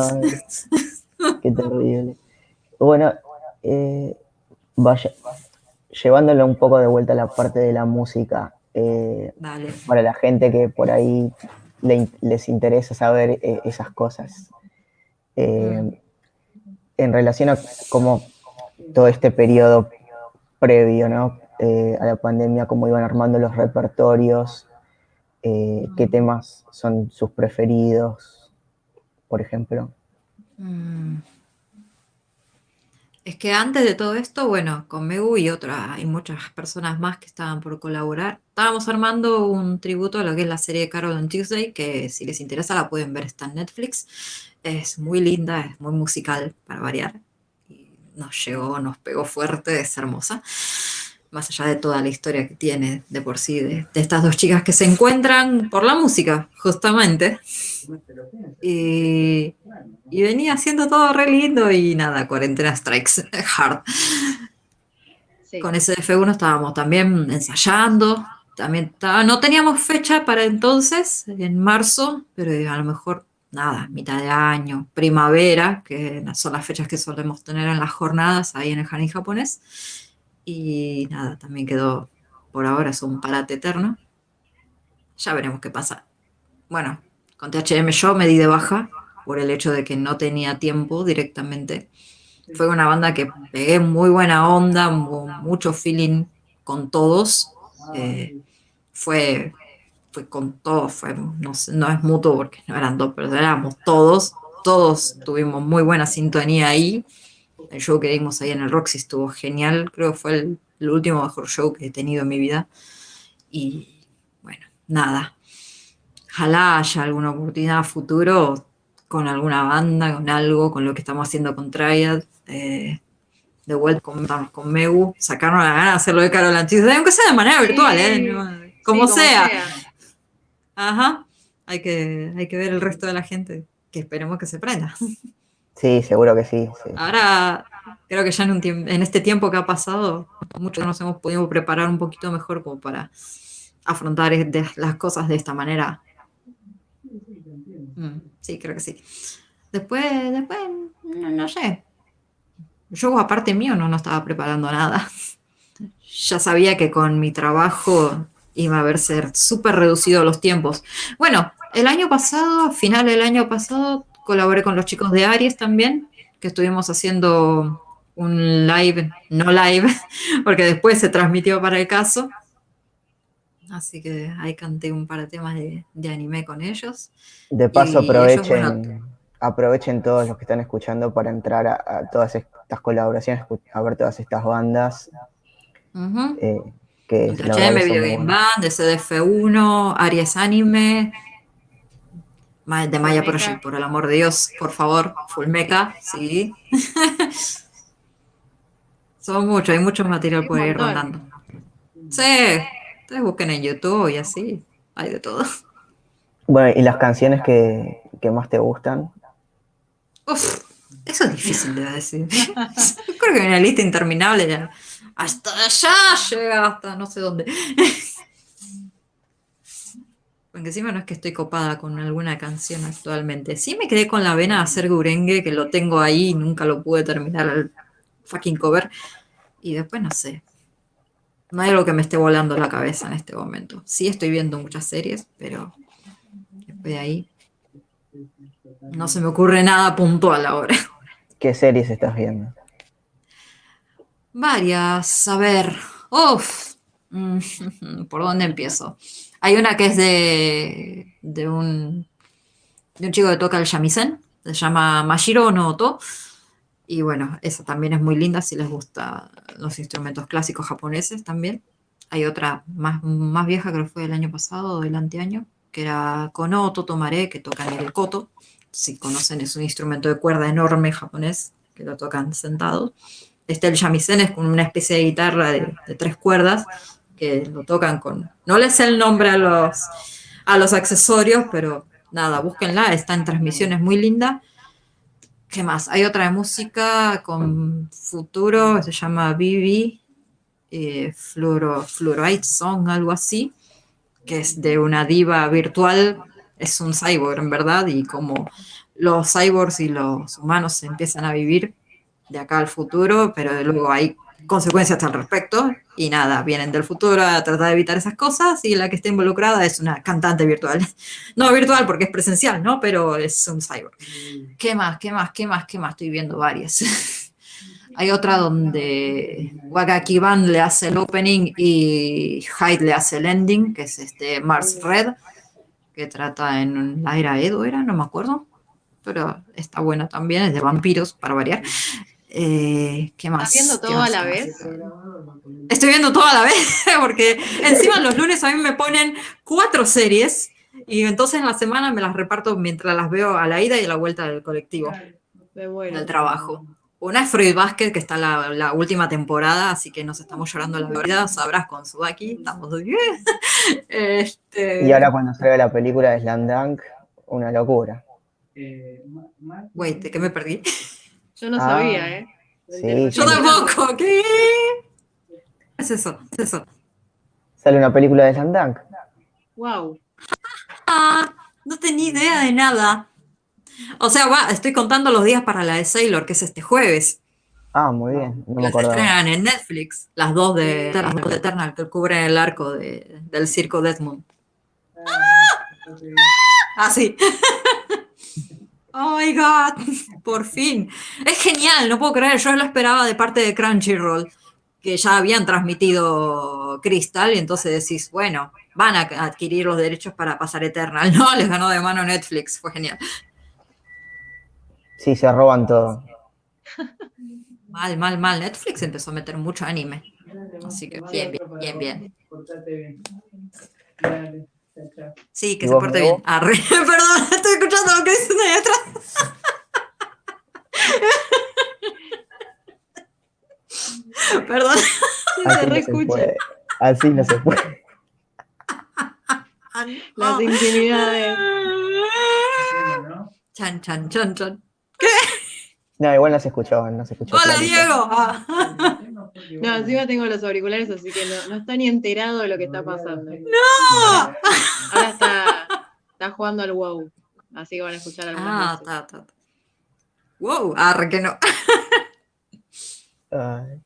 qué terrible. Bueno, eh, vaya, llevándolo un poco de vuelta a la parte de la música. Para la gente que por ahí les interesa saber esas cosas. Mm en relación a cómo todo este periodo previo ¿no? Eh, a la pandemia, cómo iban armando los repertorios, eh, qué temas son sus preferidos, por ejemplo. Mm. Es que antes de todo esto, bueno, con Megu y otras, y muchas personas más que estaban por colaborar, estábamos armando un tributo a lo que es la serie de Carol on Tuesday, que si les interesa la pueden ver, está en Netflix. Es muy linda, es muy musical, para variar. Y nos llegó, nos pegó fuerte, es hermosa. Más allá de toda la historia que tiene de por sí, de, de estas dos chicas que se encuentran por la música, justamente. Y, y venía haciendo todo re lindo y nada, cuarentena strikes (laughs) hard. Sí. Con SF1 estábamos también ensayando, también no teníamos fecha para entonces, en marzo, pero a lo mejor nada, mitad de año, primavera, que son las fechas que solemos tener en las jornadas ahí en el jardín japonés. Y nada, también quedó, por ahora es un parate eterno. Ya veremos qué pasa. Bueno, con THM yo me di de baja por el hecho de que no tenía tiempo directamente. Fue una banda que pegué muy buena onda, mu- mucho feeling con todos. eh, fue, fue con todos, fue, no, sé, no es mutuo porque no eran dos, pero éramos todos. Todos tuvimos muy buena sintonía ahí. El show que dimos ahí en el Roxy estuvo genial. Creo que fue el, el último mejor show que he tenido en mi vida. Y bueno, nada. Ojalá haya alguna oportunidad a futuro con alguna banda, con algo, con lo que estamos haciendo con Triad. eh, de vuelta con, con Megu, sacarnos la gana de hacerlo de Carol Antis, aunque sea de manera Sí, virtual, ¿eh? Sí, como, sea. Ajá. Hay que, hay que ver el resto de la gente, que esperemos que se prenda. Sí, seguro que sí. sí. Ahora, creo que ya en, un en este tiempo que ha pasado, muchos nos hemos podido preparar un poquito mejor como para afrontar las cosas de esta manera. Mm, sí, creo que sí. Después, después, no, no sé. Yo, aparte mío, no, no estaba preparando nada. (laughs) Ya sabía que con mi trabajo iba a verse súper reducido los tiempos. Bueno, el año pasado, a final del año pasado, colaboré con los chicos de Aries también, que estuvimos haciendo un live, no live, (laughs) porque después se transmitió para el caso. Así que ahí canté un par de temas de, de anime con ellos. De paso, Y ellos, aprovechen, bueno, aprovechen todos los que están escuchando para entrar a, a todas estas colaboraciones, a ver todas estas bandas. Eh, que HM son Video Game. Band, de CDF1, Aries Anime, de Maya. Project, por el amor de Dios, por favor, Fullmeca, sí. (laughs) Son muchos, hay mucho material por ir rondando. Sí, ustedes busquen en YouTube y así, hay de todo. Bueno, y las canciones que, que más te gustan. Uf, eso es difícil de decir. Yo (laughs) creo que hay una lista interminable. ya. Hasta allá llega, hasta no sé dónde. (laughs) Porque encima no es que estoy copada con alguna canción actualmente. Sí me quedé con la vena de hacer Gurengue, que lo tengo ahí y nunca lo pude terminar el fucking cover. Y después no sé. No hay algo que me esté volando la cabeza en este momento. Sí estoy viendo muchas series, pero después de ahí no se me ocurre nada puntual ahora. ¿Qué series estás viendo? Varias, a ver. Uf, mm, (laughs) ¿por dónde empiezo? Hay una que es de, de un, de un chico que toca el shamisen, se llama Mashiro no Oto. Y bueno, esa también es muy linda si les gustan los instrumentos clásicos japoneses también. Hay otra más, más vieja, creo que fue del año pasado o del anteaño, que era Kono Totomare, que tocan el koto. Si conocen, es un instrumento de cuerda enorme japonés, que lo tocan sentado. Este el shamisen es como una especie de guitarra de, tres cuerdas que lo tocan con... No les sé el nombre a los, a los accesorios, pero nada, búsquenla, está en transmisiones muy linda. ¿Qué más? Hay otra de música con futuro, se llama Bibi, eh, Song, algo así, que es de una diva virtual, es un cyborg en verdad, y como los cyborgs y los humanos empiezan a vivir de acá al futuro, pero luego hay consecuencias al respecto, y nada, vienen del futuro a tratar de evitar esas cosas, y la que está involucrada es una cantante virtual. (laughs) No virtual porque es presencial, ¿no? Pero es un cyborg. ¿Qué más? ¿Qué más? ¿Qué más? ¿Qué más? Estoy viendo varias. (laughs) Hay otra donde Wagaki Band le hace el opening y Hyde le hace el ending, que es este Mars Red, que trata en la era Edo, era, no me acuerdo, pero está buena también, es de vampiros, para variar. Eh, ¿Qué más? ¿Estás viendo todo a la vez? Estoy viendo todo a la vez, (laughs) porque encima los lunes a mí me ponen cuatro series y entonces en la semana me las reparto mientras las veo a la ida y a la vuelta del colectivo, del trabajo. Una es Freud Basket, que está la, la, última temporada, así que nos estamos llorando la vida, sabrás con Subaki, estamos bien. (laughs) este... Y ahora cuando salga la película de Slam Dunk, una locura. Wait, ¿de qué me perdí? Yo no ah, sabía, ¿eh? Sí, Yo tampoco, ¿qué? es eso? ¿Es eso? Sale una película de Slam Dunk. Wow. Ah, no tenía idea de nada. O sea, va, estoy contando los días para la de Sailor, que es este jueves. Ah, muy bien. No me Las estrenan en Netflix, las dos de Eternal, de Eternal que cubren el arco de- del circo Deathmoon. Ah, sí. (laughs) (laughs) Oh my god, (laughs) por fin. Es genial, no puedo creer, yo lo esperaba de parte de Crunchyroll, que ya habían transmitido Crystal, y entonces decís, bueno, van a adquirir los derechos para pasar Eternal. (laughs) No, les ganó de mano Netflix, fue genial. Sí, se roban todo. Mal, mal, mal. Netflix empezó a meter mucho anime. Así que bien, bien, bien, bien. Sí, que ¿Y se porte bien. Arre, (laughs) perdón, estoy escuchando lo que dicen ahí atrás. (laughs) Perdón. Se Así no se reescucha. puede. Así no se puede. (laughs) Las intimidades. ¿no? Chan, chan, chan, chan. No, igual no se escuchó, no se escuchó. Hola, clarito. Diego. Ah. No, encima tengo los auriculares, así que no, no está ni enterado de lo que está pasando. ¡No! Ahora está, está jugando al WoW. Así que van a escuchar algunas Ah, voces. ta, ta, ta. Wow, arre que no. Ay.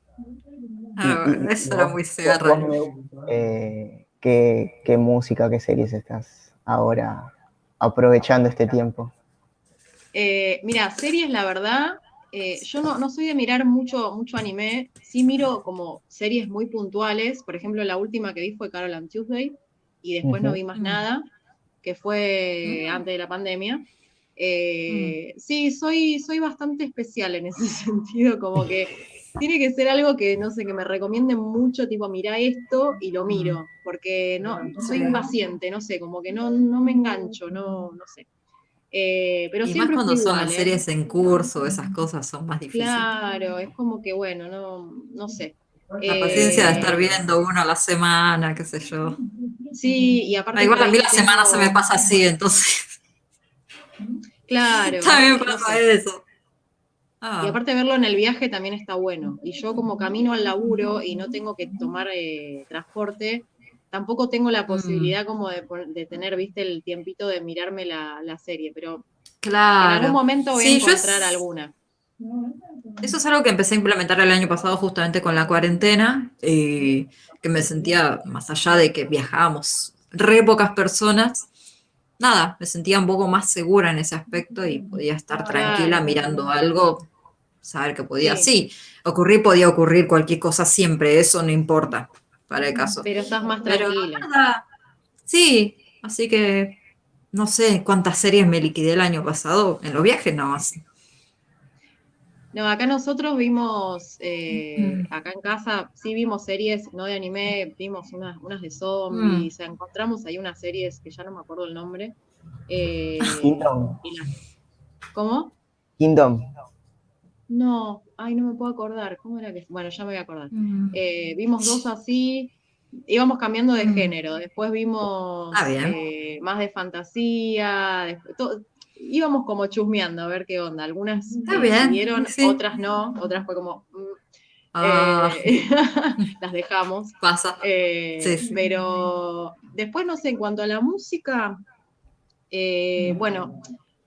Ah, y eso era muy. Meu, eh, ¿qué, ¿Qué música, qué series estás ahora aprovechando este tiempo? Eh, mira, series, la verdad, eh, yo no, no soy de mirar mucho, mucho anime, sí miro como series muy puntuales, por ejemplo, la última que vi fue Carol and Tuesday, y después no vi más Mm. nada, que fue Mm. antes de la pandemia. Eh, Sí, soy, soy bastante especial en ese (laughs) sentido, como que tiene que ser algo que, no sé, que me recomienden mucho, tipo, mira esto y lo miro, porque no, soy impaciente, no sé, como que no, no me engancho, no, no sé. Eh, pero Y más cuando son igual, las ¿eh? series en curso, esas cosas son más difíciles. Claro, es como que bueno, no, no sé. La paciencia de estar Eh, viendo uno a la semana, qué sé yo. Sí, y aparte. Ah, igual a mí la semana se me pasa así, entonces Claro. (laughs) también no pasa sé. eso. Ah, Y aparte verlo en el viaje también está bueno. Y yo como camino al laburo y no tengo que tomar eh, transporte, tampoco tengo Mm. la posibilidad como de, tener, viste, el tiempito de mirarme la, la serie. Pero claro. en algún momento voy Sí, a es- encontrar alguna. Eso es algo que empecé a implementar el año pasado justamente con la cuarentena, y que me sentía, más allá de que viajábamos re pocas personas, nada, me sentía un poco más segura en ese aspecto y podía estar tranquila mirando algo, saber que podía, Sí. sí, ocurrir podía ocurrir cualquier cosa siempre, eso no importa para el caso. Pero estás más tranquila. nada, sí, así que no sé cuántas series me liquidé el año pasado en los viajes nada más. No, acá nosotros vimos, eh, Mm. acá en casa, sí vimos series, no de anime, vimos unas, unas de zombies, Mm. encontramos ahí unas series que ya no me acuerdo el nombre. eh, Kingdom. y las- ¿Cómo? Kingdom. No, ay, no me puedo acordar. ¿Cómo era que? Bueno, ya me voy a acordar. Mm. Eh, vimos dos así, íbamos cambiando de Mm. género. Después vimos Ah, eh, más de fantasía, después- íbamos como chusmeando a ver qué onda. Algunas siguieron, sí. otras no, otras fue como, mm, Ah, eh, (laughs) las dejamos. pasa. Eh, Sí, sí. Pero después, no sé, en cuanto a la música, bueno,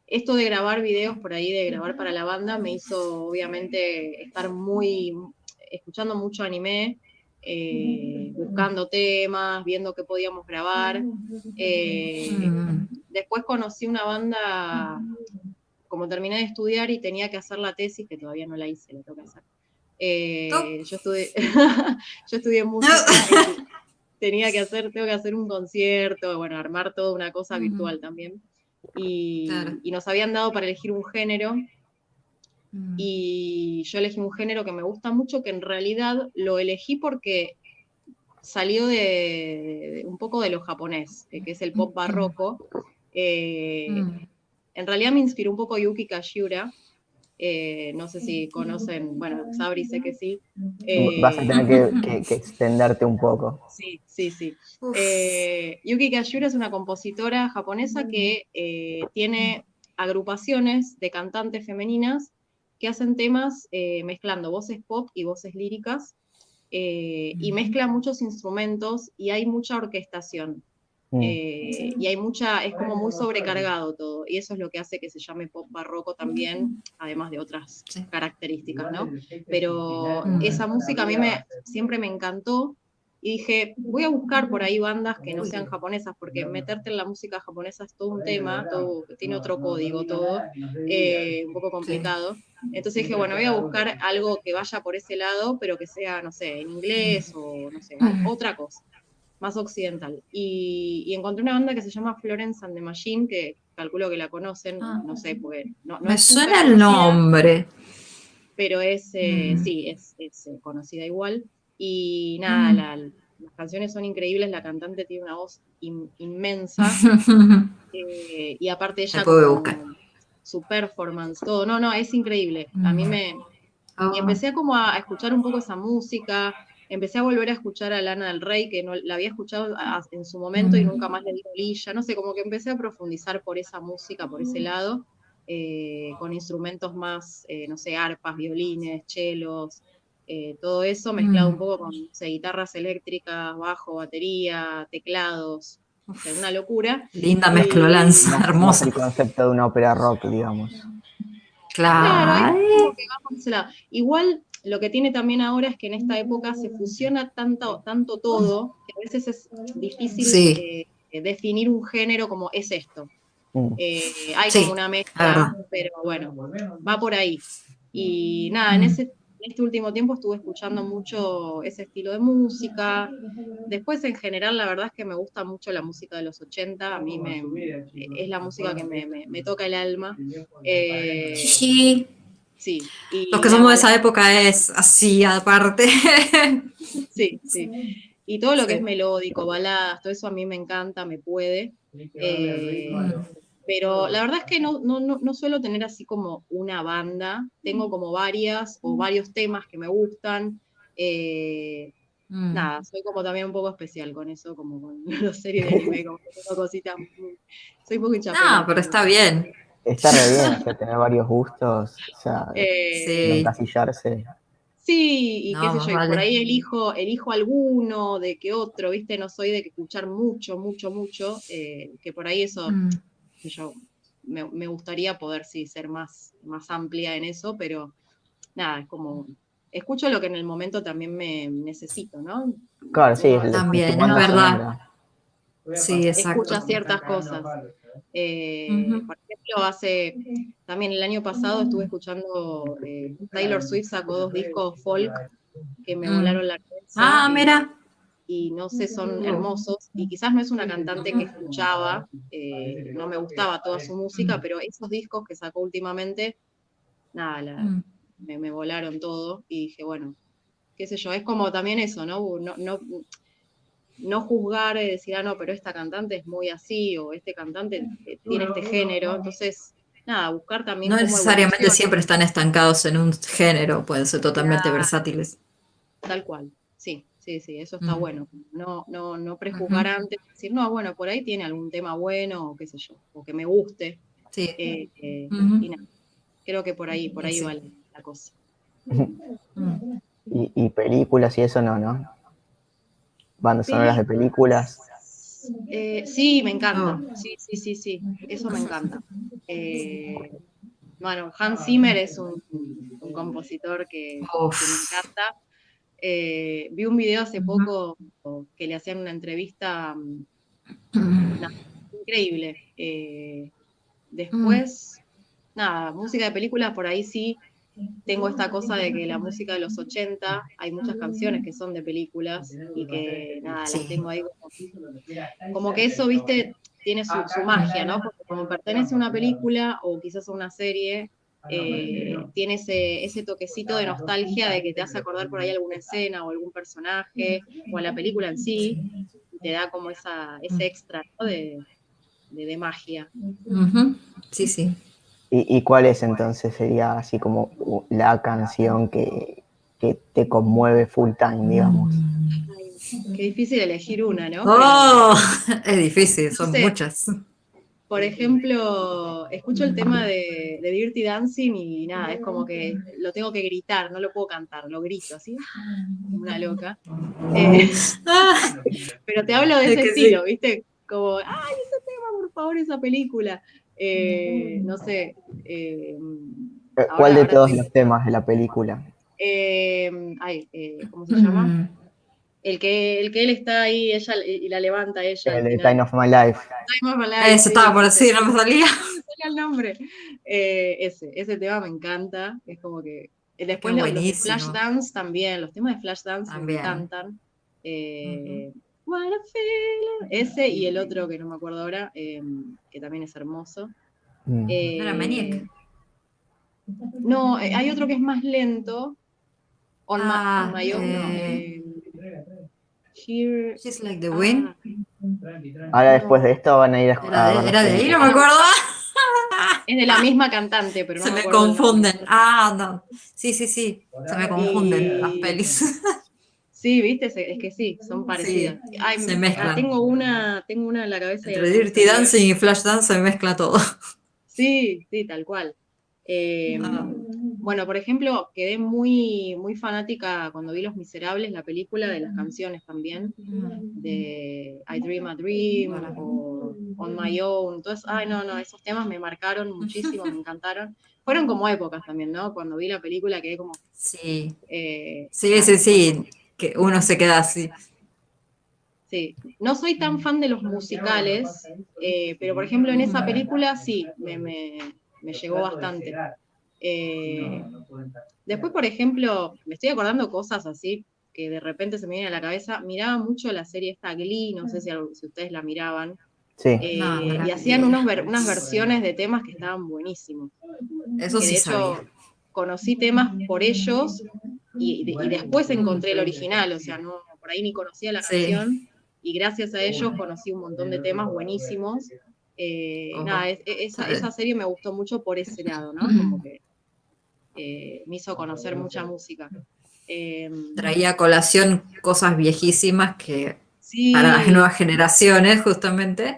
esto de grabar videos por ahí, de grabar para la banda, me hizo obviamente estar muy, escuchando mucho anime, eh, buscando temas, viendo qué podíamos grabar. Eh. Después conocí una banda, como terminé de estudiar y tenía que hacer la tesis, que todavía no la hice, la tengo que hacer. Eh, yo estudié, (laughs) yo estudié música, (laughs) tenía que hacer, tengo que hacer un concierto, bueno, armar toda una cosa virtual también. Y, Claro. y nos habían dado para elegir un género. Mm. Y yo elegí un género que me gusta mucho, que en realidad lo elegí porque salió de, un poco de lo japonés, que es el pop barroco. Eh, en realidad me inspiró un poco Yuki Kashiura, eh, no sé si conocen, bueno, Sabri sé que sí. Vas a tener que, extenderte un poco. (laughs) Sí, sí, sí. Eh, Yuki Kashiura es una compositora japonesa que eh, tiene agrupaciones de cantantes femeninas que hacen temas mezclando voces pop y voces líricas y mezcla muchos instrumentos y hay mucha orquestación. Mm. Eh, y hay mucha, es como muy sobrecargado todo, y eso es lo que hace que se llame pop barroco también, además de otras características, ¿no? Pero esa música a mí me, siempre me encantó, y dije, voy a buscar por ahí bandas que no sean japonesas, porque meterte en la música japonesa es todo un tema, todo, tiene otro código, todo, eh, un poco complicado. Entonces dije, bueno, voy a buscar algo que vaya por ese lado, pero que sea, no sé, en inglés o, no sé, otra cosa más occidental. Y, encontré una banda que se llama Florence and the Machine, que calculo que la conocen, ah. no sé, porque... No, Me suena el nombre. Pero es, eh, mm. sí, es, es, eh, conocida igual. Y nada, mm. las canciones son increíbles, la cantante tiene una voz inmensa. (laughs) Eh, y aparte ella... Su performance, todo. No, no, es increíble. A mí mm. me... Y ah. empecé como a escuchar un poco esa música, empecé a volver a escuchar a Lana del Rey, que no la había escuchado en su momento y nunca más le di bolilla, no sé, como que empecé a profundizar por esa música, por ese lado, eh, con instrumentos más, eh, no sé, arpas, violines, chelos, eh, todo eso mezclado un poco con guitarras eléctricas, bajo, batería, teclados, una locura. Linda mezclolanza, hermosa. El concepto de una ópera rock, digamos. Claro. Igual lo que tiene también ahora es que en esta época se fusiona tanto, tanto todo que a veces es difícil eh, definir un género como es esto. Mm. Eh, hay como una mezcla, pero bueno, va por ahí. Y nada, en, mm. ese, este último tiempo estuve escuchando mucho ese estilo de música. Después, en general, la verdad es que me gusta mucho la música de los 80. A mí me, es la música que me, toca el alma. Eh, sí. Sí. Los que somos de esa época es así, aparte. Sí, sí. Y todo lo que es melódico, baladas, todo eso a mí me encanta, me puede. Eh, pero la verdad es que no, no, suelo tener así como una banda, tengo como varias o varios temas que me gustan. Eh, mm. Nada, soy como también un poco especial con eso, como con (laughs) las series de anime, como que tengo cositas. Soy un poco hinchada. No, pero está bien. Está re bien, tener varios gustos, o sea, (laughs) eh, encasillarse. Sí, y qué sé yo, por ahí elijo, elijo alguno de que otro, ¿viste? No soy de escuchar mucho, mucho, mucho, eh, que por ahí eso, mm. yo, me, gustaría poder sí ser más, más amplia en eso, pero nada, es como, escucho lo que en el momento también me necesito, ¿no? Claro, sí, también, es verdad. Sí, exacto. Escucha ciertas cosas. Eh, por ejemplo, hace también el año pasado estuve escuchando eh, Taylor Swift sacó dos discos folk que me mm. volaron la cabeza. Ah, mira. Y no sé, son hermosos. Y quizás no es una cantante que escuchaba, eh, no me gustaba toda su música, pero esos discos que sacó últimamente, nada, mm. me, volaron todo. Y dije, bueno, qué sé yo, es como también eso, ¿no? no, no no juzgar y decir, ah, no, pero esta cantante es muy así, o este cantante eh, tiene este género. Entonces, nada, buscar también. No necesariamente siempre están estancados en un género, pueden ser totalmente versátiles. Tal cual, sí, sí, sí, eso está bueno. No, no, no prejuzgar antes, decir, no, bueno, por ahí tiene algún tema bueno, o qué sé yo, o que me guste. Sí. Eh, eh, y nada, creo que por ahí, por ahí vale la cosa. y, y películas y eso no, ¿no? Bandas sonoras de películas. Eh, sí, me encanta. Ah. Sí, sí, sí, sí. Eso me encanta. Eh, bueno, Hans Zimmer es un, compositor que, me encanta. Eh, vi un video hace poco que le hacían una entrevista mm, increíble. después, nada, música de películas por ahí sí tengo esta cosa de que la música de los 80, hay muchas canciones que son de películas y que nada, las tengo ahí como, que eso, viste, tiene su, magia, ¿no? Porque como pertenece a una película o quizás a una serie, eh, tiene ese, ese, toquecito de nostalgia de que te hace acordar por ahí alguna escena o algún personaje o a la película en sí, y te da como esa, ese extra de, de, magia. Sí, sí. ¿Y, ¿Y, cuál es entonces? Sería así como la canción que, que te conmueve full time, digamos. Qué difícil elegir una, ¿no? Oh, (laughs) es difícil, son muchas. Por ejemplo, escucho el tema de, Dirty Dancing y nada, es como que lo tengo que gritar, no lo puedo cantar, lo grito así, una loca. Eh, (laughs) pero te hablo de ese estilo, ¿viste? Como, ay, ese tema, por favor, esa película. Eh, no sé. Eh, ¿Cuál de todos los temas de la película? ay, ¿cómo se llama? Mm. El que, el que él está ahí ella, y la levanta ella. El de Time of My Life. Time of My Life. Eso estaba por decir, no me salía. (laughs) No el nombre. Eh, ese, ese tema me encanta. Es como que. Eh, después los, de Flashdance también. Los temas de Flashdance me encantan. Eh, ese y el otro que no me acuerdo ahora, que también es hermoso. Mm. ¿No era Maniac? No, hay otro que es más lento. On ah, my, own, She's like the wind. Ahora después de esto van a ir a... Era de, ahí, no me acuerdo. (laughs) Es de la misma cantante, pero no Se me, confunden. Ah, no. Sí, sí, sí. Se me confunden las (laughs) pelis. Sí, viste, es que sí, son parecidas. se mezclan. Tengo una, tengo una en la cabeza. Entre Dirty Dancing y Flash Dance se mezcla todo. Sí, sí, tal cual. Eh, ah. Bueno, por ejemplo, quedé muy, muy fanática cuando vi Los Miserables, la película, de las canciones también, de I Dream a Dream o On My Own. Entonces, ay, no, no, esos temas me marcaron muchísimo, me encantaron. Fueron como épocas también, ¿no? Cuando vi la película quedé como... Sí. Eh, sí, sí, sí, que uno se queda así. Sí, no soy tan fan de los musicales, eh, pero por ejemplo en esa película sí, me, me, me llegó bastante. Eh, después, por ejemplo, me estoy acordando cosas así que de repente se me vienen a la cabeza. Miraba mucho la serie esta Glee, no sé si, ustedes la miraban. Sí. Eh, y hacían unos unas versiones de temas que estaban buenísimos. Eso sí. De hecho, conocí temas por ellos y, después encontré el original, o sea, no, por ahí ni conocía la canción. Y gracias a ellos conocí un montón de temas buenísimos. Eh, nada, esa, esa, serie me gustó mucho por ese lado, ¿no? Como que eh, me hizo conocer mucha música. Em, Traía a colación cosas viejísimas que para las nuevas generaciones, justamente,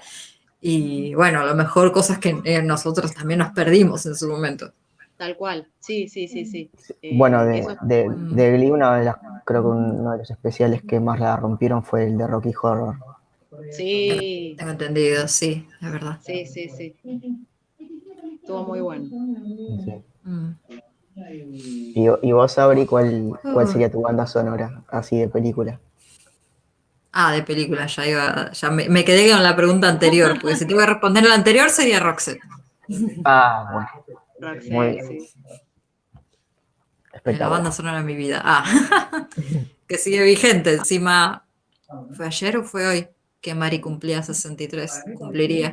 y bueno, a lo mejor cosas que eh, nosotros también nos perdimos en su momento. Tal cual, sí, sí, sí, sí. Eh, bueno, de, de, de, Glee, uno de las, creo que uno de los especiales que más la rompieron fue el de Rocky Horror. Sí. Tengo entendido, sí, es verdad. Sí, sí, sí. Estuvo muy bueno. Sí. Mm. ¿Y, vos, Abri, cuál, cuál ah. sería tu banda sonora, así de película? Ah, de película, ya iba, ya me, quedé con la pregunta anterior, porque si te iba a responder la anterior sería Roxette. Ah, bueno. Muy sí. La banda sonora de mi vida. Ah, (laughs) que sigue vigente. Encima, ¿fue ayer o fue hoy que Mari cumplía 63? Cumpliría.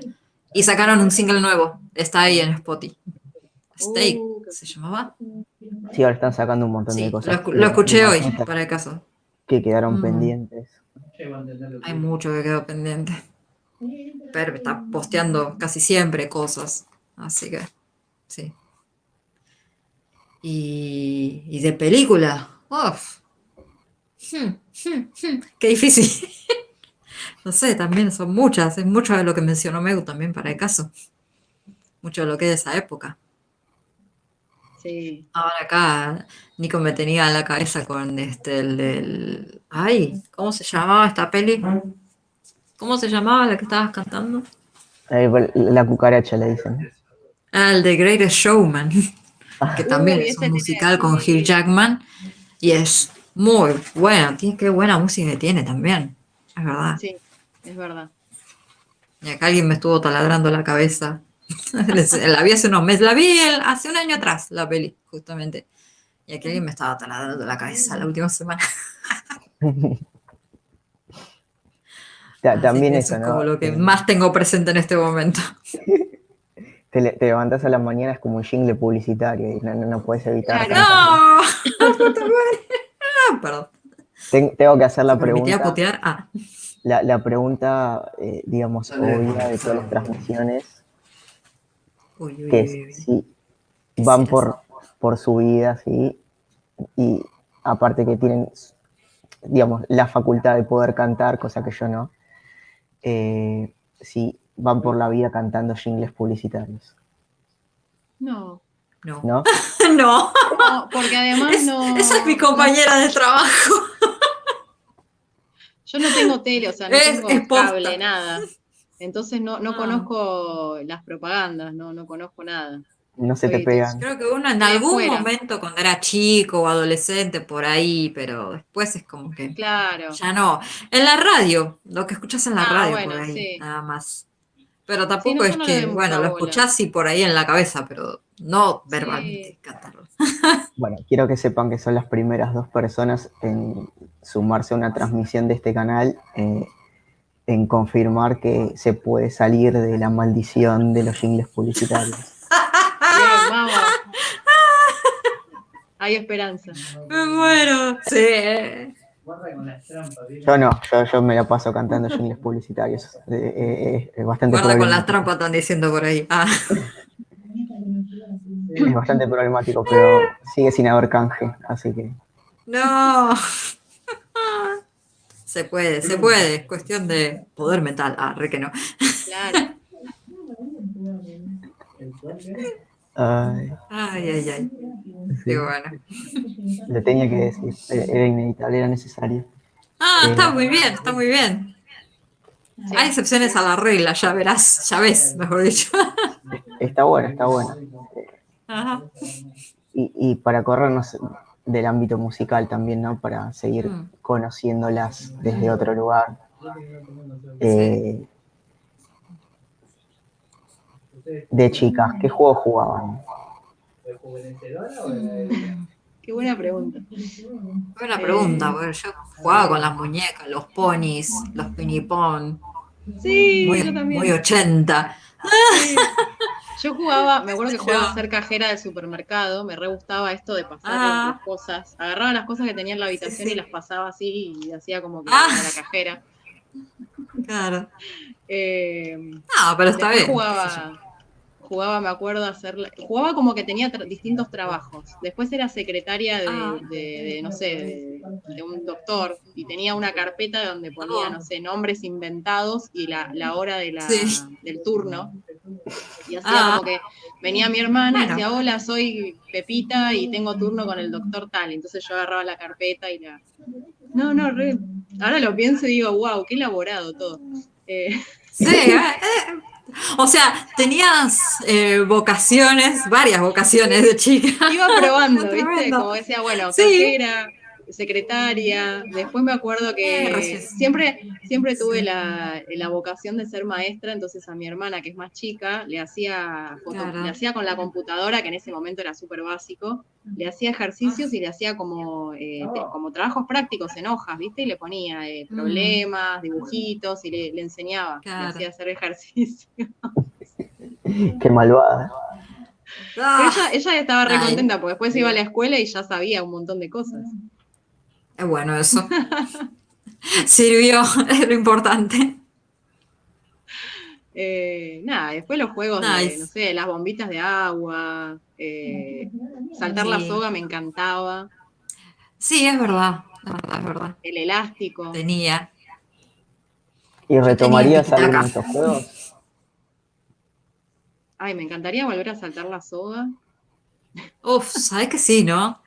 Y sacaron un single nuevo. Está ahí en Spotify. Steak, uh, ¿se llamaba? Sí, ahora están sacando un montón de cosas. Lo, escuché hoy, para el caso. Que quedaron mm. pendientes. Hay mucho que quedó pendiente. Pero está posteando casi siempre cosas. Así que, sí. Y, de película. Uf. Hmm, hmm, hmm. Qué difícil. (laughs) no sé, también son muchas. Es mucho de lo que mencionó Megu también para el caso. Mucho de lo que es de esa época. Ahora acá Nico me tenía la cabeza con este, el Ay, ¿cómo se llamaba esta peli? ¿Cómo se llamaba la que estabas cantando? la cucaracha le dicen. Ah, el de Greatest Showman, que también es un musical con Hugh Jackman y es muy bueno, tiene qué buena música tiene también, es verdad. Sí, es verdad. Y acá alguien me estuvo taladrando la cabeza (laughs) la vi hace unos meses, la vi hace un año atrás, la peli, justamente. Y aquí alguien me estaba taladando la cabeza la última semana. (laughs) También eso, es como lo que más tengo presente en este momento. (laughs) te, le- te levantas a la mañana, es como un jingle publicitario y no, no, no puedes evitar. ¡No! (laughs) Puta madre. Ah, Perdón. Ten- tengo que hacer la ¿Me permitía pregunta, putear? Ah. la, la pregunta, eh, digamos, obvia de todas las transmisiones, Uy, uy, que uy, si van por, por su vida, ¿sí? Y aparte que tienen, digamos, la facultad de poder cantar, cosa que yo no, eh, si van por la vida cantando jingles publicitarios, No, No. ¿no? (laughs) No. no, porque además Es- no. esa es mi compañera de trabajo. (laughs) Yo no tengo tele, o sea, no Es- tengo es cable, nada. Entonces no, no Ah. conozco las propagandas, no, no conozco nada. No se te pegan. Creo que uno en De algún momento cuando era chico o adolescente por ahí, pero después es como que Claro. ya no. En la radio, lo que escuchas en la Ah, radio bueno, por ahí, sí. nada más. Pero tampoco no, es no que, bueno, lo escuchás y por ahí en la cabeza, pero no verbalmente cantarlo. (laughs) Bueno, quiero que sepan que son las primeras dos personas en sumarse a una transmisión de este canal, eh, en confirmar que se puede salir de la maldición de los jingles publicitarios. (laughs) Bien, vamos. (laughs) Hay esperanza. Me muero. Sí. Guarda con las trampas, ¿viste? Yo no, yo, yo me la paso cantando jingles publicitarios. (laughs) Eh, eh, eh, es bastante Guarda con las trampas, están diciendo por ahí. Ah. Es bastante problemático, pero sigue sin haber canje, así que No. (laughs) Se puede, se puede. Es cuestión de poder mental. Ah, re que no. Claro. (laughs) ay, Ay, ay, ay. sí, Digo, bueno. lo tenía que decir, era inevitable, era necesario. Ah, Eh, está muy bien, está muy bien. Sí. Hay excepciones a la regla, ya verás, ya ves, mejor dicho. Está bueno, está bueno. Ajá. Y, y para corrernos del ámbito musical también, ¿no? Para seguir Mm. conociéndolas desde otro lugar. Eh, de chicas, ¿qué juego jugaban? Qué buena pregunta. Buena pregunta, porque yo jugaba con las muñecas, los ponis, los pinipón, Sí, muy, yo también. muy 80. Sí. Yo jugaba, me acuerdo que jugaba a ser cajera del supermercado, me re gustaba esto de pasar Ah. las cosas. Agarraba las cosas que tenía en la habitación sí. y las pasaba así y hacía como que Ah. era la cajera. Claro. Eh, No, pero está bien. qué jugaba, jugaba, me acuerdo, hacer, jugaba como que tenía tra- distintos trabajos. Después era secretaria de, Ah. de- de, no sé, de, de un doctor y tenía una carpeta donde ponía, Oh. no sé, nombres inventados y la, la hora de la, Sí. del turno. Y hacía Ah. como que venía mi hermana y decía, hola, soy Pepita y tengo turno con el doctor tal. Entonces yo agarraba la carpeta y la... No, no, re- ahora lo pienso y digo, wow, qué elaborado todo. Eh, Sí, (laughs) eh, (laughs) o sea, tenías eh, vocaciones, varias vocaciones de chica. iba probando, (laughs) ¿viste? Como decía, bueno, Sí. cajera, secretaria. Después me acuerdo Eh, que rayos. siempre, siempre tuve la, la vocación de ser maestra, entonces a mi hermana, que es más chica, le hacía, foto- Claro. le hacía con la computadora, que en ese momento era súper básico, le hacía ejercicios y le hacía como, eh, te- como trabajos prácticos en hojas, ¿viste? Y le ponía eh, Mm. problemas, dibujitos y le, le enseñaba, Claro. le hacía hacer ejercicio. (laughs) Qué malvada. Pero ella, ella estaba re contenta porque después iba a la escuela y ya sabía un montón de cosas. Es bueno eso. (laughs) Sirvió, (laughs) es lo importante. Eh, nada, después los juegos de, no sé, las bombitas de agua, eh, saltar la soga me encantaba, Sí, es verdad, es verdad, es verdad. el elástico. Tenía. ¿Y retomarías tenía alguno de estos juegos? Ay, me encantaría volver a saltar la soga, Uf, sabes que sí, ¿no?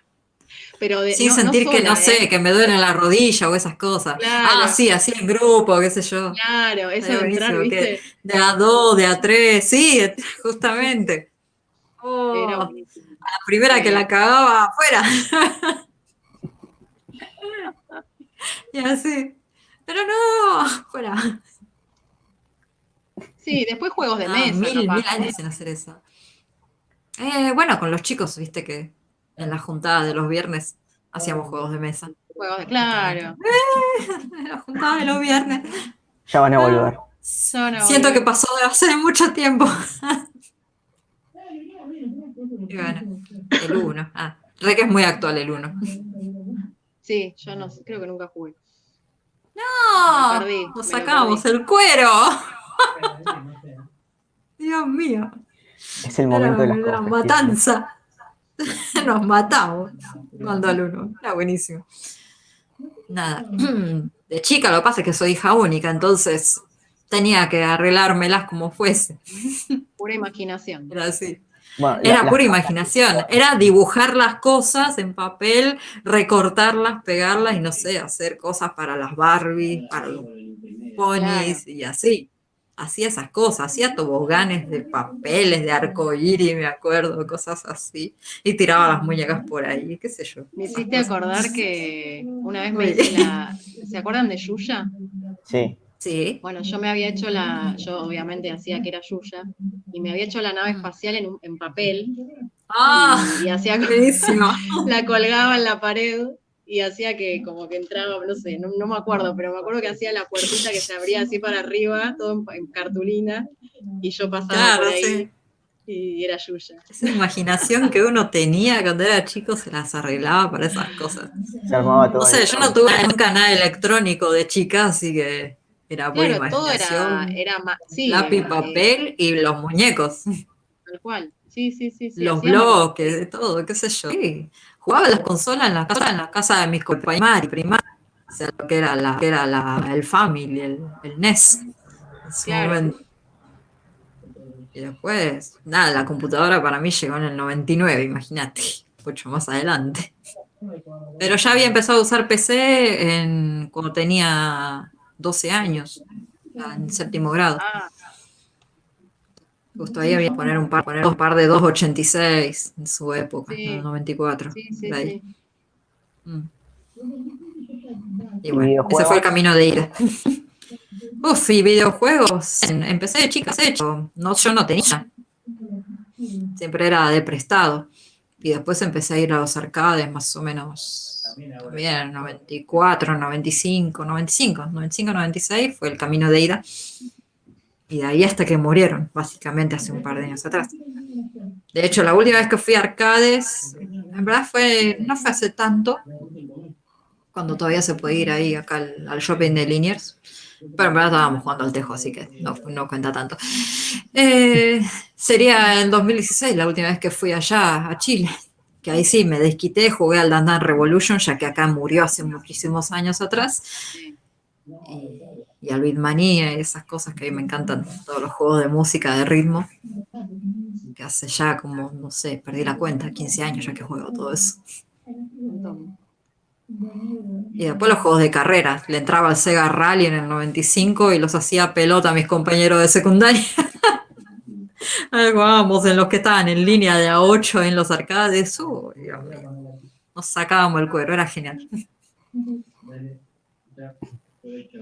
Pero de, Sin no- no sentir que, no sé, ¿eh? que me duele la rodilla o esas cosas. Claro. Ah, sí, así en grupo, qué sé yo. Claro, eso de entrar, ¿viste? De a dos, de a tres, sí, (laughs) justamente. Oh, Era la primera que la cagaba afuera. (laughs) y así. Pero no, fuera. Sí, después juegos de Ah, mesa. mil años sin hacer eso. Eh, bueno, con los chicos, viste que en la juntada de los viernes hacíamos juegos de mesa. Juegos de, claro. (laughs) En la juntada de los viernes. Ya van a volver. No Siento que pasó de hace mucho tiempo. (laughs) El 1. Ah, re que es muy actual el 1. Sí, yo no sé, creo que nunca jugué. ¡No! nos sacamos el cuero. (laughs) Dios mío. Es el momento de la matanza. (laughs) Nos matamos cuando al uno. Era buenísimo. Nada. (clears throat) De chica lo que pasa es que soy hija única, entonces tenía que arreglármelas como fuese. (laughs) Pura imaginación. Era así. era pura imaginación. Era dibujar las cosas en papel, recortarlas, pegarlas y no sé, hacer cosas para las Barbie, para los ponis y así hacía esas cosas, hacía toboganes de papeles, de arcoíris, me acuerdo, cosas así, y tiraba las muñecas por ahí, qué sé yo. Me hiciste acordar que una vez me hice la... (laughs) ¿Se acuerdan de Yuya? Sí. Sí. Bueno, yo me había hecho la, yo obviamente hacía que era Yuya, y me había hecho la nave espacial en, en papel. Ah, y, hacía (laughs) la colgaba en la pared y hacía que como que entraba, no sé, no, me acuerdo, pero me acuerdo que hacía la puertita que se abría así para arriba, todo en, cartulina, y yo pasaba por ahí y era Yuya. Esa imaginación que uno tenía cuando era chico se las arreglaba para esas cosas. Se armaba todo. No sé, yo no tuve un canal electrónico de chica, así que era buena imaginación. Todo era, era sí, lápiz, papel y los muñecos. Tal cual. Sí, sí, sí. sí los bloques, de todo, qué sé yo. Jugaba las consolas en la casa, en la casa de mis compañeros primarios, o sea, lo que era, la, que era la, el Family, el, el NES. Y después, nada, la computadora para mí llegó en el 99, imagínate, (laughs) mucho más adelante. Pero ya había empezado a usar PC en, cuando tenía 12 años, en séptimo grado. Ah. Justo ahí había que poner un par, poner un par de 286 en su época, en el 94. Sí, sí, sí. Mm. Y bueno, ese fue el camino de ira. Uf, y videojuegos. Empecé de chica, hecho. No, yo no tenía. Siempre era de prestado. Y después empecé a ir a los arcades más o menos también 94, 95, 95, 95, 96 fue el camino de ida. Y de ahí hasta que murieron, básicamente hace un par de años atrás. De hecho, la última vez que fui a arcades, en verdad fue, no fue hace tanto, cuando todavía se puede ir ahí acá al, shopping de Liniers, pero en verdad estábamos jugando al tejo, así que no, no cuenta tanto. Eh, sería en 2016 la última vez que fui allá a Chile, que ahí sí me desquité, jugué al Dandan Revolution, ya que acá murió hace muchísimos años atrás. Y y al Beatmania y esas cosas que a mí me encantan, todos los juegos de música, de ritmo, que hace ya como, no sé, perdí la cuenta, 15 años ya que juego todo eso. Y después los juegos de carrera, le entraba al Sega Rally en el 95 y los hacía pelota a mis compañeros de secundaria. (laughs) Jugábamos en los que estaban en línea de a 8 en los arcades, nos sacábamos el cuero, era genial.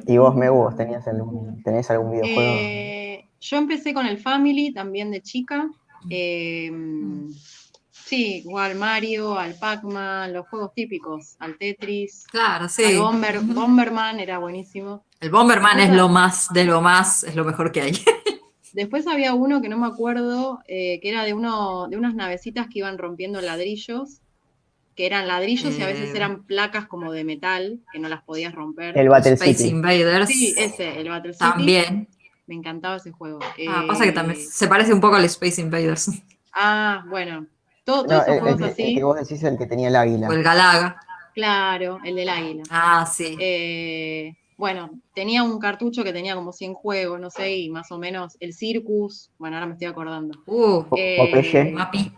¿Y vos, Megu, tenías algún, tenés algún videojuego? Eh, yo empecé con el Family también de chica. Eh, sí, igual Mario, al Pac-Man, los juegos típicos, al Tetris. Claro, sí. Al Bomberman era buenísimo. El Bomberman es lo más, de lo más, es lo mejor que hay. (laughs) Después había uno que no me acuerdo, eh, que era de, uno, de unas navecitas que iban rompiendo ladrillos que eran ladrillos y a veces eh. eran placas como de metal, que no las podías romper. El Battle Space Invaders. Sí, ese, el Battle City. También. Me encantaba ese juego. Ah, pasa que también eh, se parece un poco al Space Invaders. Ah, bueno. todos esos juegos así. El que vos decís el que tenía el águila. O el Galaga. Claro, el del águila. Ah, sí. Eh, bueno, tenía un cartucho que tenía como 100 juegos, no sé, y más o menos el Circus. Bueno, ahora me estoy acordando. Uh, eh, Mapi.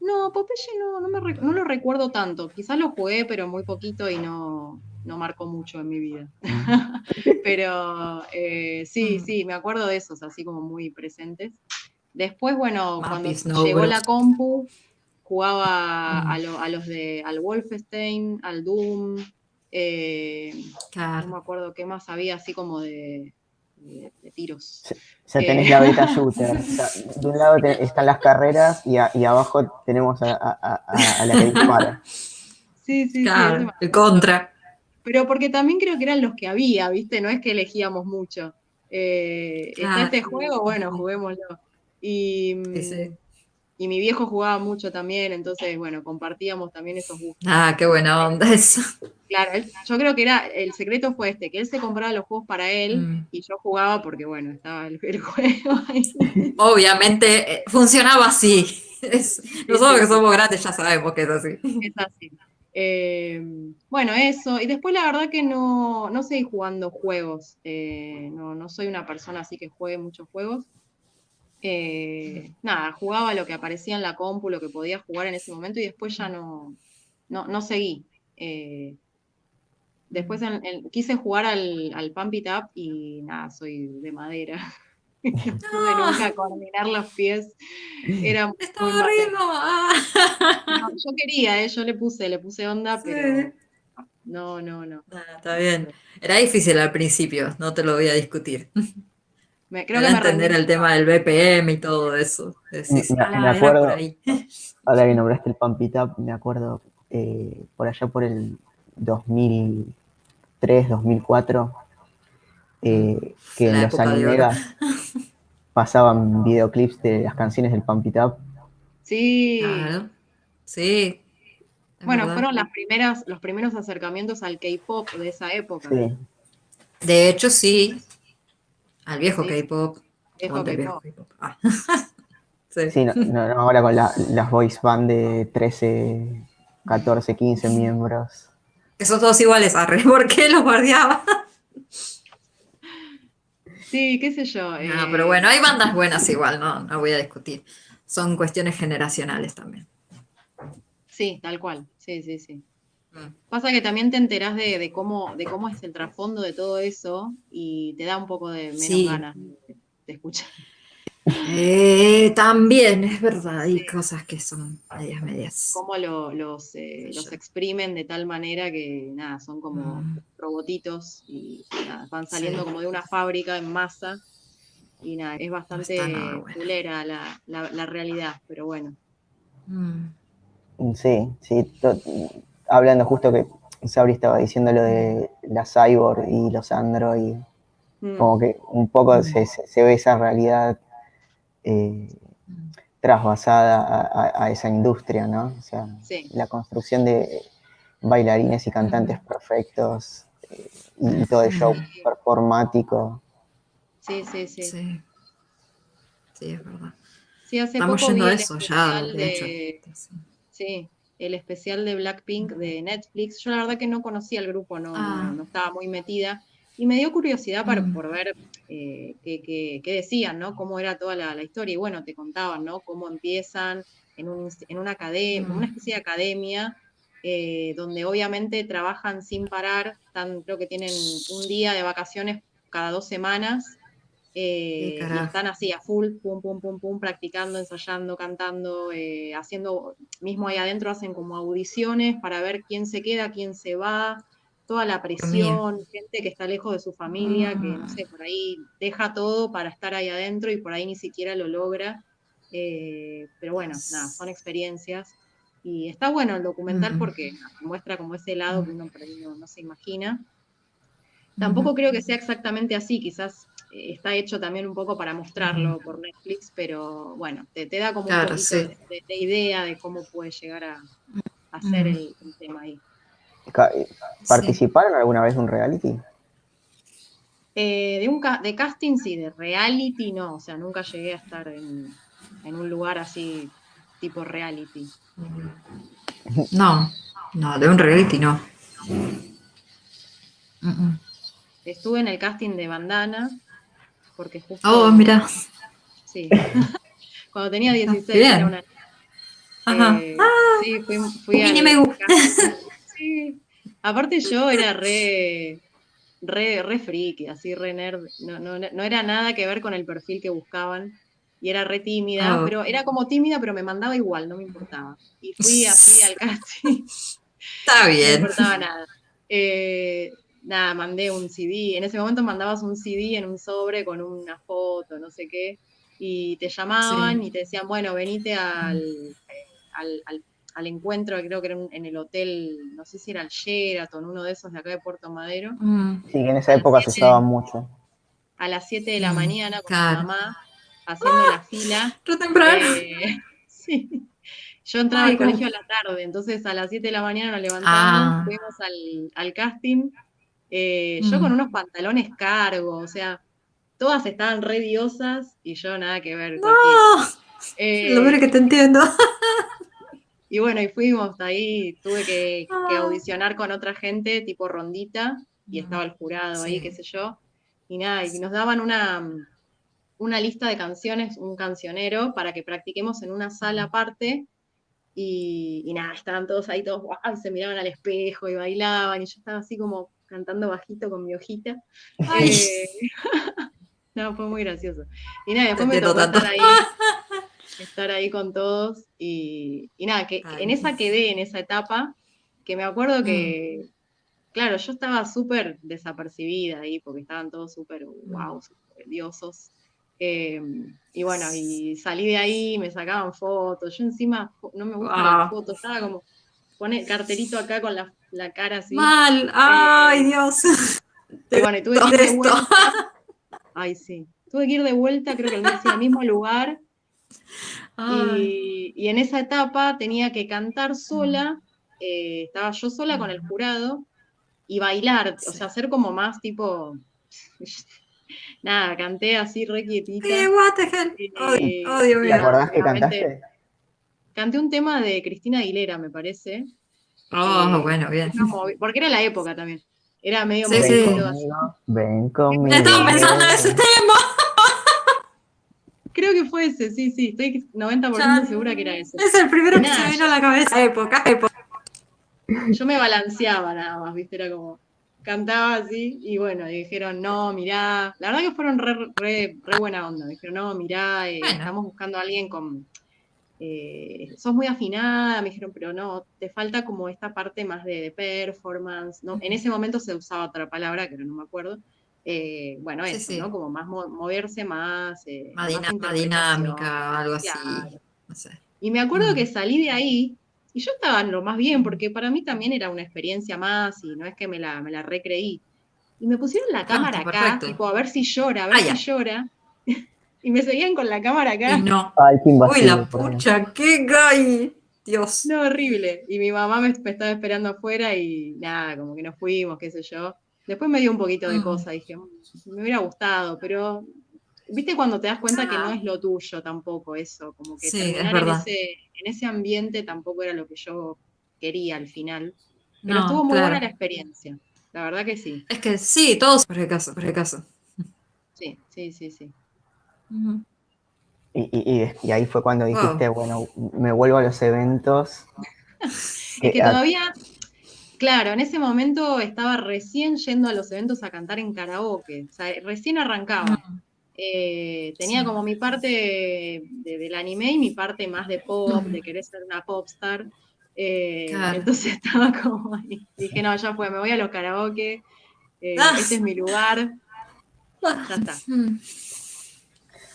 No, Popeye no, no, me, no lo recuerdo tanto. Quizás lo jugué, pero muy poquito y no, no marcó mucho en mi vida. (laughs) pero eh, sí, sí, me acuerdo de esos, así como muy presentes. Después, bueno, cuando llegó la compu, jugaba a, a, los de al Wolfenstein, al Doom. Eh, No me acuerdo qué más había, así como de, de, tiros. Ya tenés la beta shooter. (laughs) de un lado están las carreras y, abajo tenemos a, la que dispara. Sí, sí, claro, el contra. Pero porque también creo que eran los que había, ¿viste? No es que elegíamos mucho. Eh, está este juego, bueno, juguémoslo. Y, y mi viejo jugaba mucho también, entonces, bueno, compartíamos también esos gustos. Ah, qué buena onda eso. Claro, yo creo que era, el secreto fue este, que él se compraba los juegos para él mm. y yo jugaba porque, bueno, estaba el, juego ahí. (laughs) Obviamente eh, funcionaba así. nosotros que somos grandes ya sabemos que es así. Es así. Eh, bueno, eso. Y después la verdad que no, no seguí jugando juegos. Eh, no, no soy una persona así que juegue muchos juegos. Eh, nada, jugaba lo que aparecía en la compu, lo que podía jugar en ese momento y después ya no, no, seguí. Eh, después quise jugar al, al Pump It Up y nada, soy de madera. (laughs) no pude nunca coordinar los pies. Era Estaba ah. yo quería, eh, yo le puse, le puse onda, pero no, no, no. está bien. Era difícil al principio, no te lo voy a discutir. (laughs) Me, creo que entender el tema del BPM y todo eso. me, acuerdo, (laughs) ahora que nombraste el Pump It Up, me acuerdo eh, por allá por el 2003, 2004, eh, que en los animegas (laughs) pasaban videoclips de las canciones del Pump It Up. Sí. Sí. Bueno, fueron las primeras, los primeros acercamientos al K-pop de esa época. Sí. De hecho, sí, al viejo K-pop. Ah. (laughs) sí, no, ahora con las voice band de 13, 14, 15 miembros. Que son todos iguales, Arre, (laughs) ¿por qué los guardiaba? Sí, qué sé yo. No, pero bueno, hay bandas buenas igual, no, no voy a discutir. Son cuestiones generacionales también. Sí, tal cual. Sí, sí, sí. Pasa que también te enterás de, cómo, de cómo es el trasfondo de todo eso y te da un poco de menos ganas de, escuchar. Eh, también, es verdad, hay cosas que son medias medias. Cómo los, eh, los exprimen de tal manera que nada, son como mm. robotitos y van saliendo como de una fábrica en masa. Y nada, es bastante culera la, realidad, pero bueno. Mm. Sí, sí, hablando justo que Sabri estaba diciendo lo de la cyborg y los android, mm. como que un poco mm. se, ve esa realidad eh, trasvasada a, esa industria, ¿no? O sea, la construcción de bailarines y cantantes perfectos eh, y, todo el show performático. Sí, sí, sí. Sí, es verdad. Sí, hace Estamos poco yendo a eso ya, de, hecho. Sí, el especial de Blackpink de Netflix. Yo la verdad que no conocía el grupo, no, ah. no, estaba muy metida. Y me dio curiosidad para, por ver eh, qué, decían, ¿no? Cómo era toda la, historia. Y bueno, te contaban, ¿no? Cómo empiezan en, un, en una academia, una especie de academia, eh, donde obviamente trabajan sin parar. creo que tienen un día de vacaciones cada dos semanas eh, y están así a full, pum, pum, pum, pum, practicando, ensayando, cantando, eh, haciendo, mismo ahí adentro hacen como audiciones para ver quién se queda, quién se va, toda la presión, gente que está lejos de su familia, que no sé, por ahí deja todo para estar ahí adentro y por ahí ni siquiera lo logra. Eh, pero bueno, nada, son experiencias. Y está bueno el documental porque muestra como ese lado que uno por ahí no, se imagina. Tampoco creo que sea exactamente así, quizás está hecho también un poco para mostrarlo por Netflix, pero bueno, te, da como un poquito de, idea de cómo puede llegar a, ser el, tema ahí. ¿Participaron alguna vez en un reality? Eh, de, un de casting sí, de reality no, o sea, nunca llegué a estar en, un lugar así tipo reality. No, no, de un reality no. Estuve en el casting de Bandana, porque justo... Oh, mira. Sí. (laughs) Cuando tenía 16 era una... Ajá. Eh, ah, sí, fui, fui a... me gusta. Sí. Aparte yo era re, re, re friki, así re nerd. No, no, no, era nada que ver con el perfil que buscaban. Y era re tímida, oh. pero era como tímida, pero me mandaba igual, no me importaba. Y fui así al (laughs) casting. Está bien. (laughs) No me importaba nada. Eh, nada, mandé un CD. En ese momento mandabas un CD en un sobre con una foto, no sé qué, y te llamaban y te decían, bueno, venite al, al, encuentro, creo que era en el hotel, no sé si era el Sheraton, uno de esos de acá de Puerto Madero. Mm. Sí, en esa época se usaba mucho. A las 7 de la mm, mañana con mi mamá, haciendo la fila. temprano. Eh, (laughs) Sí. Yo entraba al colegio a la tarde, entonces a las 7 de la mañana nos levantamos, ah. fuimos al, casting, eh, yo con unos pantalones cargos, o sea, todas estaban re diosas y yo nada que ver. No, eh, lo que te entiendo. (laughs) Y bueno, y fuimos ahí, tuve que, ah. audicionar con otra gente, tipo rondita, y estaba el jurado ahí, qué sé yo. Y nada, y nos daban una, una lista de canciones, un cancionero, para que practiquemos en una sala aparte. Y, nada, estaban todos ahí, todos, wow, se miraban al espejo y bailaban, y yo estaba así como cantando bajito con mi hojita. Eh, (laughs) no, fue muy gracioso. Y nada, después me tocó estar ahí (laughs) estar ahí con todos y, nada, que en esa quedé, en esa etapa, que me acuerdo que, mm. claro, yo estaba súper desapercibida ahí porque estaban todos súper, wow, mm. súper diosos. Em, y bueno, y salí de ahí, me sacaban fotos, yo encima no me gustan las fotos, estaba como, pone carterito acá con la, cara así. Mal, ay eh, Dios. Y bueno, y tuve que ir de vuelta. Ay, sí. Tuve que ir de vuelta, creo que al mismo lugar, y, en esa etapa tenía que cantar sola, eh, estaba yo sola con el jurado y bailar, o sea, hacer como más tipo. (laughs) Nada, canté así re quietita. ¿Qué? What the hell? Eh, ¿Te acordás que cantaste? Canté un tema de Cristina Aguilera, me parece. Oh, bueno, bien. porque era la época también. Era medio sí, sí. Ven conmigo. Estaba pensando en ese (laughs) tema. Creo que fue ese, sí, sí, estoy 90% segura que era ese. Es el primero que se me vino a la cabeza. Época, época. Yo me balanceaba nada más, viste, era como, cantaba así, y bueno, dijeron, no, mirá, la verdad que fueron re, buena onda, dijeron, no, mirá, eh, estamos buscando a alguien con, eh, sos muy afinada, me dijeron, pero no, te falta como esta parte más de, de performance, ¿no? En ese momento se usaba otra palabra, que no me acuerdo, eh, bueno, eso, ¿no? Como más moverse más. Eh, más, dinámica, algo así. Y me acuerdo que salí de ahí y yo estaba lo más bien, porque para mí también era una experiencia más y no es que me la, me la recreí. Y me pusieron la ah, cámara acá, tipo, a ver si llora, a ver si llora. Y me seguían con la cámara acá. no. Ay, Uy, la pucha, qué gay. Dios. No, horrible. Y mi mamá me estaba esperando afuera y nada, como que nos fuimos, qué sé yo. Después me dio un poquito de mm. cosa, dije, mm, me hubiera gustado, pero viste cuando te das cuenta que no ah. es lo tuyo tampoco eso, como que terminar en ese, en ese, ambiente tampoco era lo que yo quería al final. Pero estuvo muy buena la experiencia, la verdad que sí. Es que sí, todos por el caso, por el caso. Sí, sí, sí, sí. Y, y, ahí fue cuando dijiste, bueno, me vuelvo a los eventos. (laughs) es que todavía, Claro, en ese momento estaba recién yendo a los eventos a cantar en karaoke, o sea, recién arrancaba. Mm. Eh, tenía como mi parte del anime y mi parte más de pop, de querer ser una popstar. Eh, entonces (laughs) estaba como ahí. Dije, no, ya fue, me voy a los karaoke, eh, ah. este es mi lugar. Ya está. (laughs)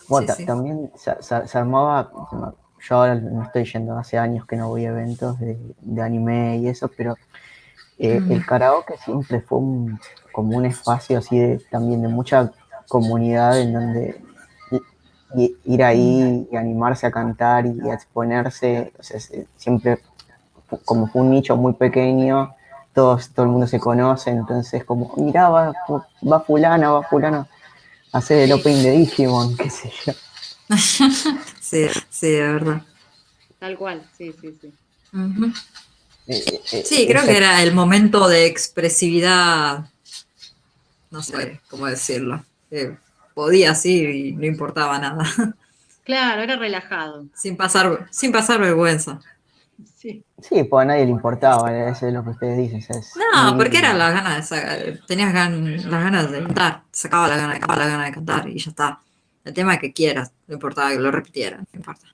Mm. Bueno, también se, armaba, yo ahora no estoy yendo, hace años que no voy a eventos de, de anime y eso, pero eh, el karaoke siempre fue como un espacio así de, también de mucha comunidad en donde ir ahí y animarse a cantar y a exponerse, siempre como fue un nicho muy pequeño, todos, todo el mundo se conoce, entonces como, mira, va, fulana, va fulana, hacer el opening de Digimon, qué sé yo. (laughs) sí, sí, de verdad. Tal cual, sí, sí, sí. Eh, eh, sí, creo que era el momento de expresividad, no sé cómo decirlo. podía sí y no importaba nada. (laughs) Claro, era relajado. Sin pasar, sin pasar vergüenza. Sí. sí, pues a nadie le importaba, eso es lo que ustedes dicen. no, porque era la gana de sacar, tenías las ganas de cantar, sacaba la gana, sacaba la gana de cantar y ya está. El tema es que quieras, no importaba que lo repitieran, no importa.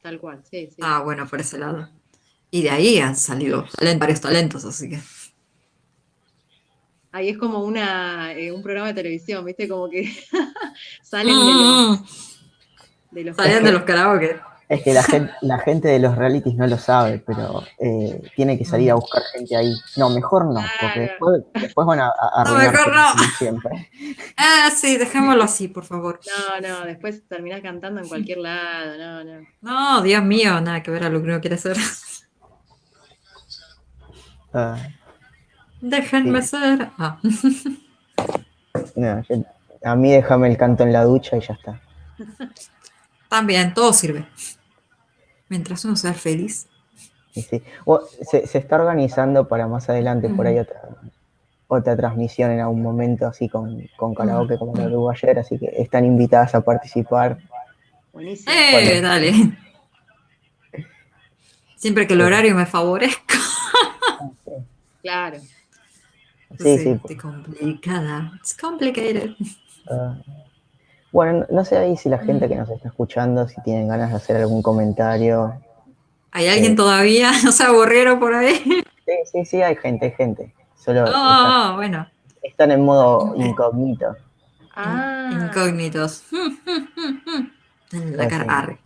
Tal cual, sí, sí. Ah, bueno, por ese lado. Y de ahí han salido varios talentos, así que. Ahí es como una, eh, un programa de televisión, ¿viste? Como que (laughs) salen de los. De los de los karaoke. Es que la (laughs) gente, la gente de los realities no lo sabe, pero eh, tiene que salir a buscar gente ahí. No, mejor no, porque después, después van a, a No, mejor no. siempre. (laughs) Ah, sí, dejémoslo así, por favor. No, no, después terminás cantando en cualquier lado, no, no. No, Dios mío, nada que ver a lo que uno quiere hacer. Ah, Déjenme Sí. ser. Ah. (laughs) no, yo- a mí déjame el canto en la ducha y ya está. También, todo sirve. Mientras uno sea feliz. Sí. O- se, se está organizando para más adelante por ahí otra, otra transmisión en algún momento, así con, con karaoke como que hubo ayer, así que están invitadas a participar. Buenísimo. Eh, dale. Siempre que el horario me favorezca. Claro. Sí, sí. Estoy complicada. It's complicated. Ah, bueno, no, sé ahí si la gente que nos está escuchando, si tienen ganas de hacer algún comentario. ¿Hay alguien Sí. todavía? (laughs) ¿No se aburrieron por ahí? Sí, sí, sí, hay gente, hay gente. Solo están, Oh, bueno. están en modo incógnito. Ah, Incógnitos. En la Ah, cara. sí. arre.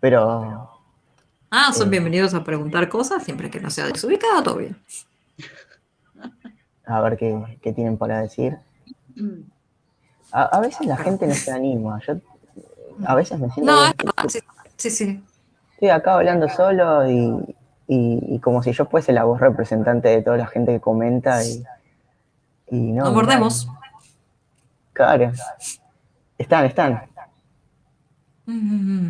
Pero Ah, son Eh. bienvenidos a preguntar cosas siempre que no sea desubicada, todo bien. a ver qué, qué tienen para decir. Mm, A, a veces la gente no se anima. Yo a veces me siento. No, que sí, sí, sí. Estoy acá hablando solo y, y- y como si yo fuese la voz representante de toda la gente que comenta y, y no. Nos mordemos. Claro. Están, están. Mm,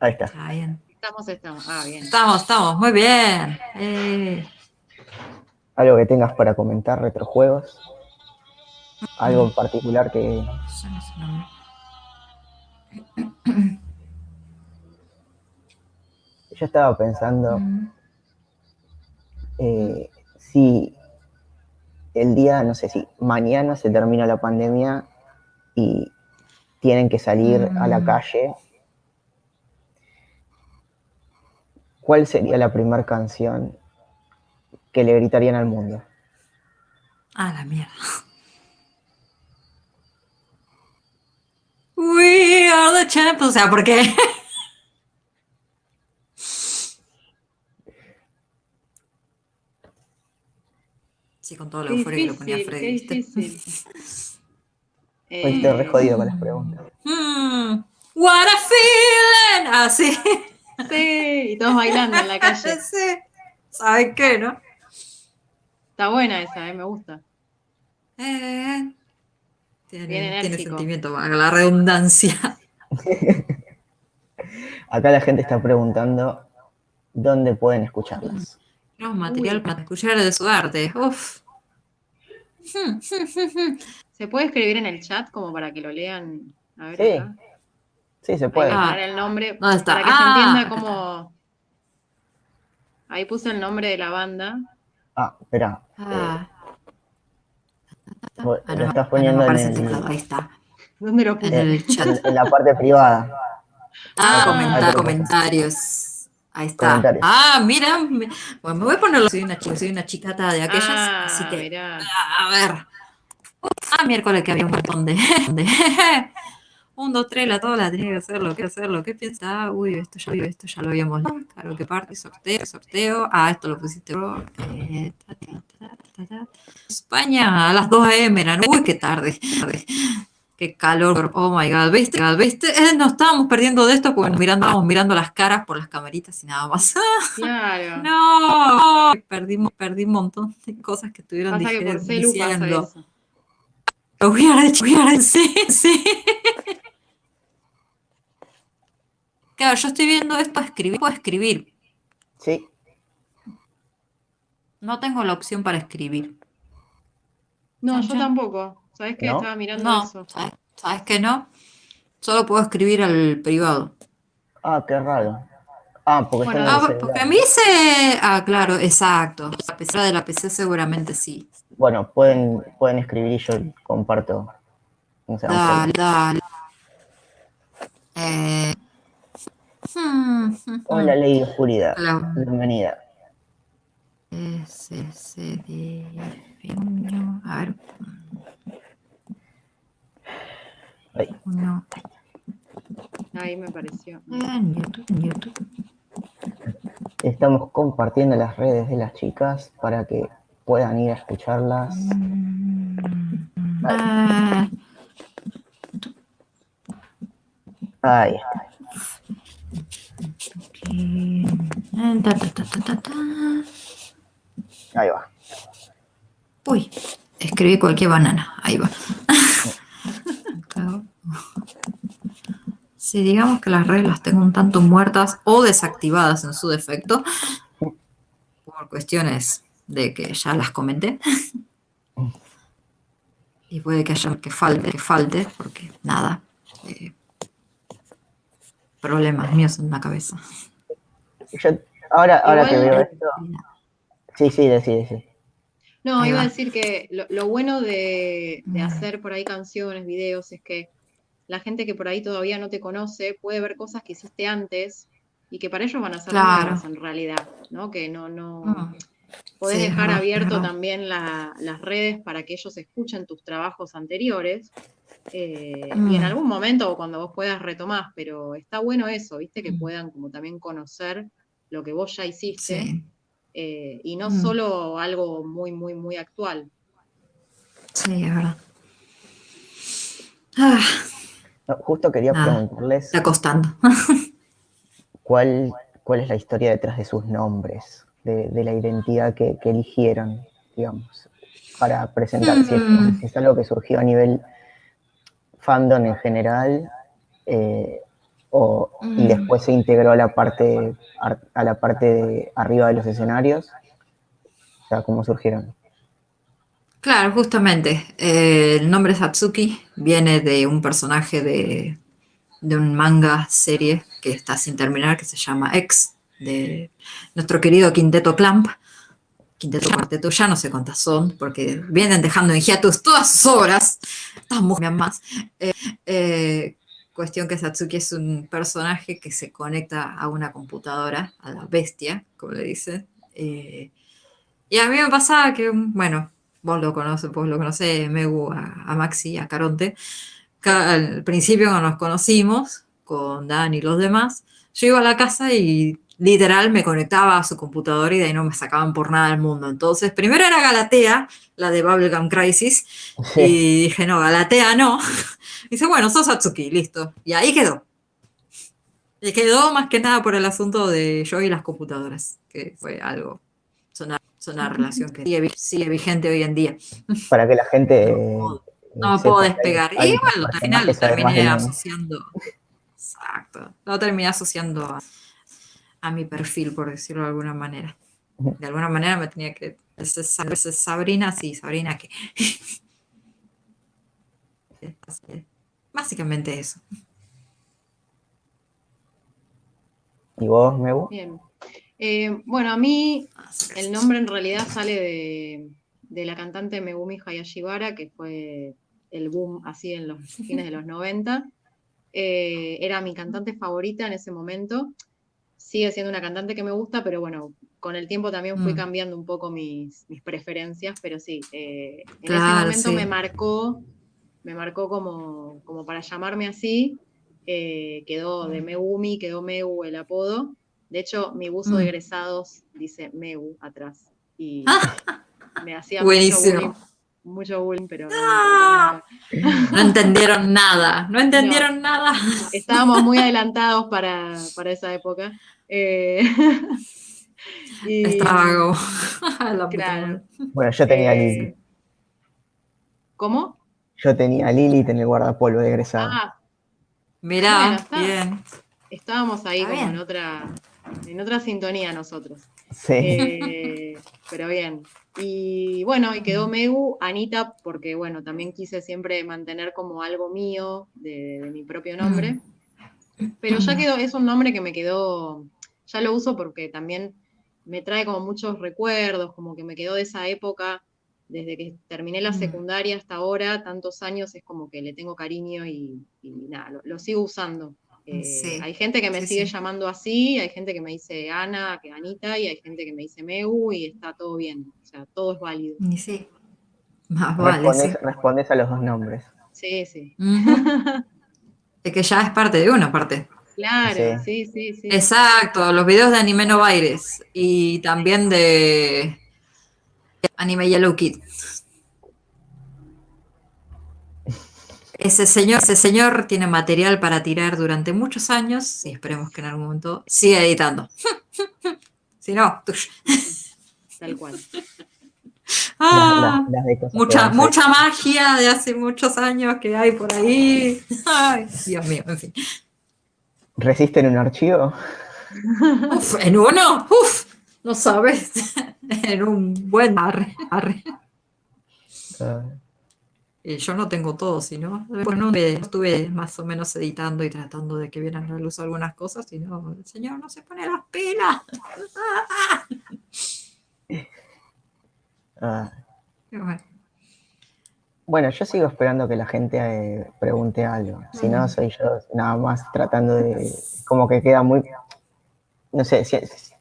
Ahí está. Está bien. Estamos, estamos. Ah, bien. Estamos, estamos, muy bien. Eh, Algo que tengas para comentar, retrojuegos. Algo en particular que. yo estaba pensando eh, si el día, no sé si mañana se termina la pandemia y tienen que salir a la Mm. calle, ¿cuál sería la primera canción que le gritarían al mundo? Ah, la mierda. We are the champions. O sea, ¿por qué? (laughs) Sí, con toda la Qué euforia que lo ponía Freddy. difícil. Hoy (laughs) estoy re Eh, jodido con las preguntas. Mm, what a feeling. Así. (laughs) Sí, y todos bailando en la calle. sí. ¿Sabes qué, no? Está buena esa, eh, me gusta. Eh, tiene, Bien tiene enérgico. sentimiento, valga la redundancia. (laughs) Acá la gente está preguntando dónde pueden escucharlas. Tenemos material Uy. para escuchar de su arte. Uf. ¿Se puede escribir en el chat como para que lo lean? A ver, Sí, acá. Sí, se puede. Ah. el nombre ¿Dónde está? para que se Ah, entienda acá cómo. Ahí puse el nombre de la banda. Ah, espera. Ah, Lo ah, no, estás ah, poniendo no en, el teclado, ahí está. ¿Dónde lo En el chat. en- en la parte privada. Ah, Ah, comentarios. Ahí está. Comentarios. Ah, mira. me- Bueno, me voy a ponerlo. Soy una chica, soy una chicata de aquellas. Ah, así que, mirá. a ver. Ah, miércoles que había un montón de. (laughs) de un, dos, tres, la tola, tenía que hacerlo, que hacerlo. ¿Qué piensas? Uy, esto ya, esto ya lo habíamos. Claro que parte, sorteo, sorteo. Ah, esto lo pusiste. Eh, ta, ta, ta, ta, ta. España a las 2 a.m. era. Uy, qué tarde. Qué calor, oh my god, ¿viste? ¿Viste? Eh, nos estábamos perdiendo de esto porque nos mirando, estábamos mirando las caras por las camaritas y nada más. Claro. (laughs) No, perdimos, perdí un montón de cosas que estuvieron Pasa que por diciendo. are the- sí, sí. Claro, yo estoy viendo esto, escribir, puedo escribir. Sí, No tengo la opción para escribir. No, yo tampoco. ¿Sabes qué? ¿No? Estaba mirando No, eso. ¿sabes, sabes que no? Solo puedo escribir al privado. Ah, qué raro. Ah, porque Bueno, está en Ah, porque a mí se... Ah, claro, exacto. A pesar de la PC seguramente sí. Bueno, pueden, pueden escribir y yo comparto. O sea, un Dale, dale. Eh, Hola, (laughs) Ley de Oscuridad. Hola. Bienvenida. Se definió. A ver. Ahí. Uno. Ahí me pareció. En YouTube, en YouTube. Estamos compartiendo las redes de las chicas para que puedan ir a escucharlas. Ah, Ahí. Ta, ta, ta. Ahí va. Uy, escribí cualquier banana. Ahí va. Si digamos que las redes las tengo un tanto muertas o desactivadas en su defecto, por cuestiones de que ya las comenté. Y puede que haya que falte, que falte, porque nada. eh, problemas míos en la cabeza. Yo, ahora ahora que Igual- veo esto. Sí, sí, decí, sí. No, Ahí iba a decir que lo, lo bueno de, de hacer por ahí canciones, videos, es que la gente que por ahí todavía no te conoce puede ver cosas que hiciste antes y que para ellos van a ser Claro. nuevas en realidad, ¿no? Que no, no, Mm, podés sí, dejar es abierto también la- las redes para que ellos escuchen tus trabajos anteriores. Eh, Y en Mm. algún momento o cuando vos puedas retomás, pero está bueno eso, ¿viste? Que Mm. puedan como también conocer lo que vos ya hiciste Sí, eh, y no Mm. solo algo muy, muy, muy actual. sí, es verdad. Ah, No, justo quería preguntarles está costando. (laughs) cuál, cuál es la historia detrás de sus nombres, de, de la identidad que, que eligieron, digamos, para presentar. Si, es, Mm. si es algo que surgió a nivel fandom en general, eh, o, y Mm. después se integró a la parte ar- a la parte de arriba de los escenarios. O sea, ¿cómo surgieron? Claro, justamente. eh, el nombre Satsuki viene de un personaje de, de un manga serie que está sin terminar, que se llama X, de nuestro querido Quinteto Clamp. Quinteto Cuarteto, ya no sé cuántas son, porque vienen dejando en hiatus todas sus obras. Estamos más. Eh, eh, cuestión que Satsuki es un personaje que se conecta a una computadora, a la bestia, como le dicen. eh, y a mí me pasaba que, bueno, vos lo conoces, vos lo conocés, Megu, a, a Maxi, a Caronte. Ca- Al principio cuando nos conocimos, con Dan y los demás, yo iba a la casa y literal me conectaba a su computadora y de ahí no me sacaban por nada del mundo. Entonces, primero era Galatea, la de Bubblegum Crisis, y dije, no, Galatea no. (laughs) dice, bueno, sos Satsuki, listo. Y ahí quedó. Y quedó más que nada por el asunto de yo y las computadoras, que fue algo, es una, es una relación que sigue, vi- sigue vigente hoy en día. (laughs) Para que la gente... No, no me sepa puedo despegar. hay Y bueno, al final lo terminé asociando. Exacto. Lo terminé asociando a, a mi perfil, por decirlo de alguna manera. De alguna manera me tenía que. ese es Sabrina, sí, Sabrina que. (laughs) Básicamente eso. ¿Y vos, Mebu? Bien. Eh, bueno, a mí el nombre en realidad sale de, de la cantante Megumi Hayashibara, que fue el boom así en los fines de los (laughs) 90. Eh, era mi cantante favorita en ese momento. Sigue siendo una cantante que me gusta, pero bueno, con el tiempo también fui Mm. cambiando un poco mis, mis preferencias, pero sí, eh, en ese momento sí. me marcó, me marcó como, como para llamarme así. eh, quedó de Megumi, quedó Meu el apodo. De hecho, mi buzo de Mm. egresados dice Meu atrás. Y (laughs) me hacía Buenísimo. mucho bullying, mucho bullying, pero no Ah. No entendieron nada. (laughs) No entendieron nada. Estábamos muy adelantados para, para esa época. Eh, (laughs) y- Estaba (laughs) (laughs) la Claro. Bueno, yo tenía a Eh, Lili. ¿Cómo? Yo tenía a Lilith en el guardapolvo de egresado. Ah, Mirá, Bueno, está. bien. estábamos ahí como en otra, en otra sintonía nosotros. sí. Eh, pero bien. Y bueno, y quedó Megu, Anita, porque bueno, también quise siempre mantener como algo mío, de, de mi propio nombre. Pero ya quedó, es un nombre que me quedó, ya lo uso porque también me trae como muchos recuerdos, como que me quedó de esa época, desde que terminé la Mm. secundaria hasta ahora, tantos años, es como que le tengo cariño y, y nada, lo, lo sigo usando. Eh, Sí, Hay gente que me sí, sigue sí. llamando así, hay gente que me dice Ana, que Anita, y hay gente que me dice Meu, y está todo bien, o sea, todo es válido. Y sí. Más vale, sí. Respondes, respondes a los dos nombres. Sí, sí. (laughs) Es que ya es parte de una parte. Claro, sí, sí, sí. Exacto, los videos de Anime No Baires y también de Anime Yellow Kid. Ese señor, ese señor tiene material para tirar durante muchos años y esperemos que en algún momento siga editando. (laughs) si no, Tal cual. (laughs) Ah, mucha, mucha magia de hace muchos años que hay por ahí. (laughs) Ay, Dios mío, en fin. ¿Resiste en un archivo? en uno, uf, no sabes. (laughs) en un buen arre, arre. Ah. yo no tengo todo, sino bueno, estuve más o menos editando y tratando de que vieran a la luz algunas cosas, sino el señor no se pone las pilas. (laughs) Ah. Bueno. Yo sigo esperando que la gente eh, pregunte algo. Si no, soy yo nada más tratando de. Como que queda muy. No sé,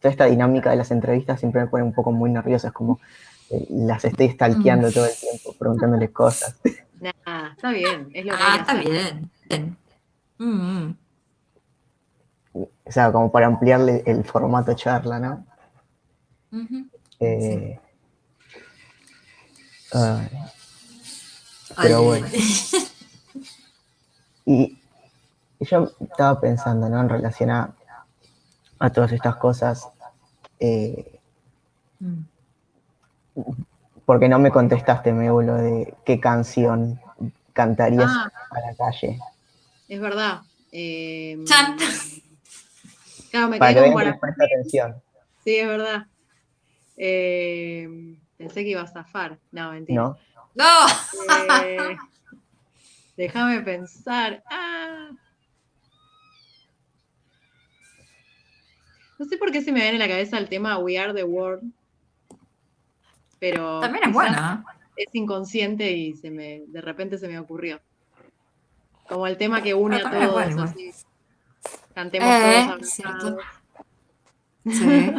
toda esta dinámica de las entrevistas siempre me pone un poco muy nerviosa. Es como eh, las estoy stalkeando todo el tiempo, preguntándoles cosas. Nah, está bien, es lo que Ah, está bien. Mm. O sea, como para ampliarle el formato charla, ¿no? eh, pero bueno. Y, yo estaba pensando, ¿no? En relación a, todas estas cosas. Eh, porque no me contestaste, Meulo, de qué canción cantarías ah. a la calle. Es verdad. Eh, claro, me para que vean que atención. Sí, es verdad. Eh, Pensé que iba a zafar. No, mentira. No. ¡No! Eh, (laughs) déjame pensar. Ah. No sé por qué se me viene en la cabeza el tema We Are the World. Pero. También es buena. Es inconsciente y se me, de repente se me ocurrió. Como el tema que une a todos. así. Cantemos eh, todos Sí.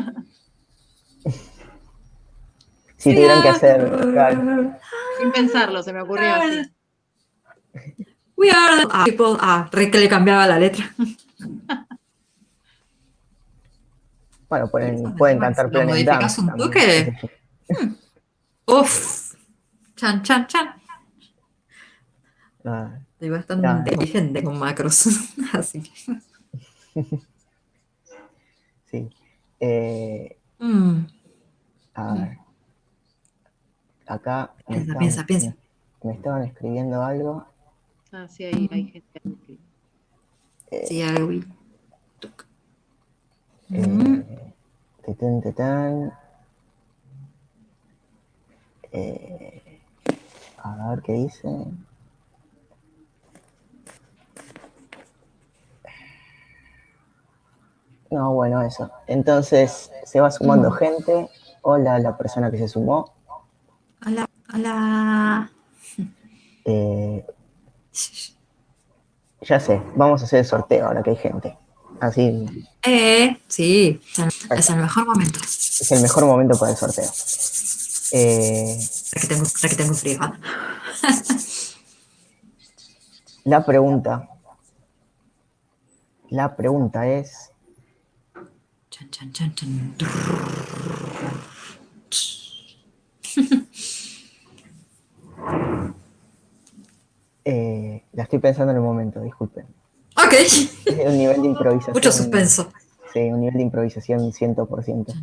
(laughs) si tuvieran que hacer. Sin pensarlo, se me ocurrió así. We are the people. Ah, re que le cambiaba la letra. Bueno, pueden, pueden cantar Planet modificas un toque? Hmm. (laughs) Uf. Chan, chan, chan. Ah, Estoy bastante inteligente con macros. (laughs) Así que. Sí. Eh, mm. A ver acá me, estaban, Me, estaban escribiendo algo. Ah, sí, hay, hay gente que. Eh, sí, hay eh, tetán, tetán. Eh, a ver qué dice. No, bueno, eso. Entonces se va sumando gente. Hola la persona que se sumó. Hola. Eh, ya sé, vamos a hacer el sorteo ahora que hay gente. Así. Eh, sí, es el mejor momento. Es el mejor momento para el sorteo. Eh, que tengo, que tengo frío. (laughs) la pregunta. La pregunta es. Chan, chan, chan, Eh, la estoy pensando en el momento, disculpen. Ok. Es un nivel de improvisación. Mucho suspenso. Sí, un nivel de improvisación 100%.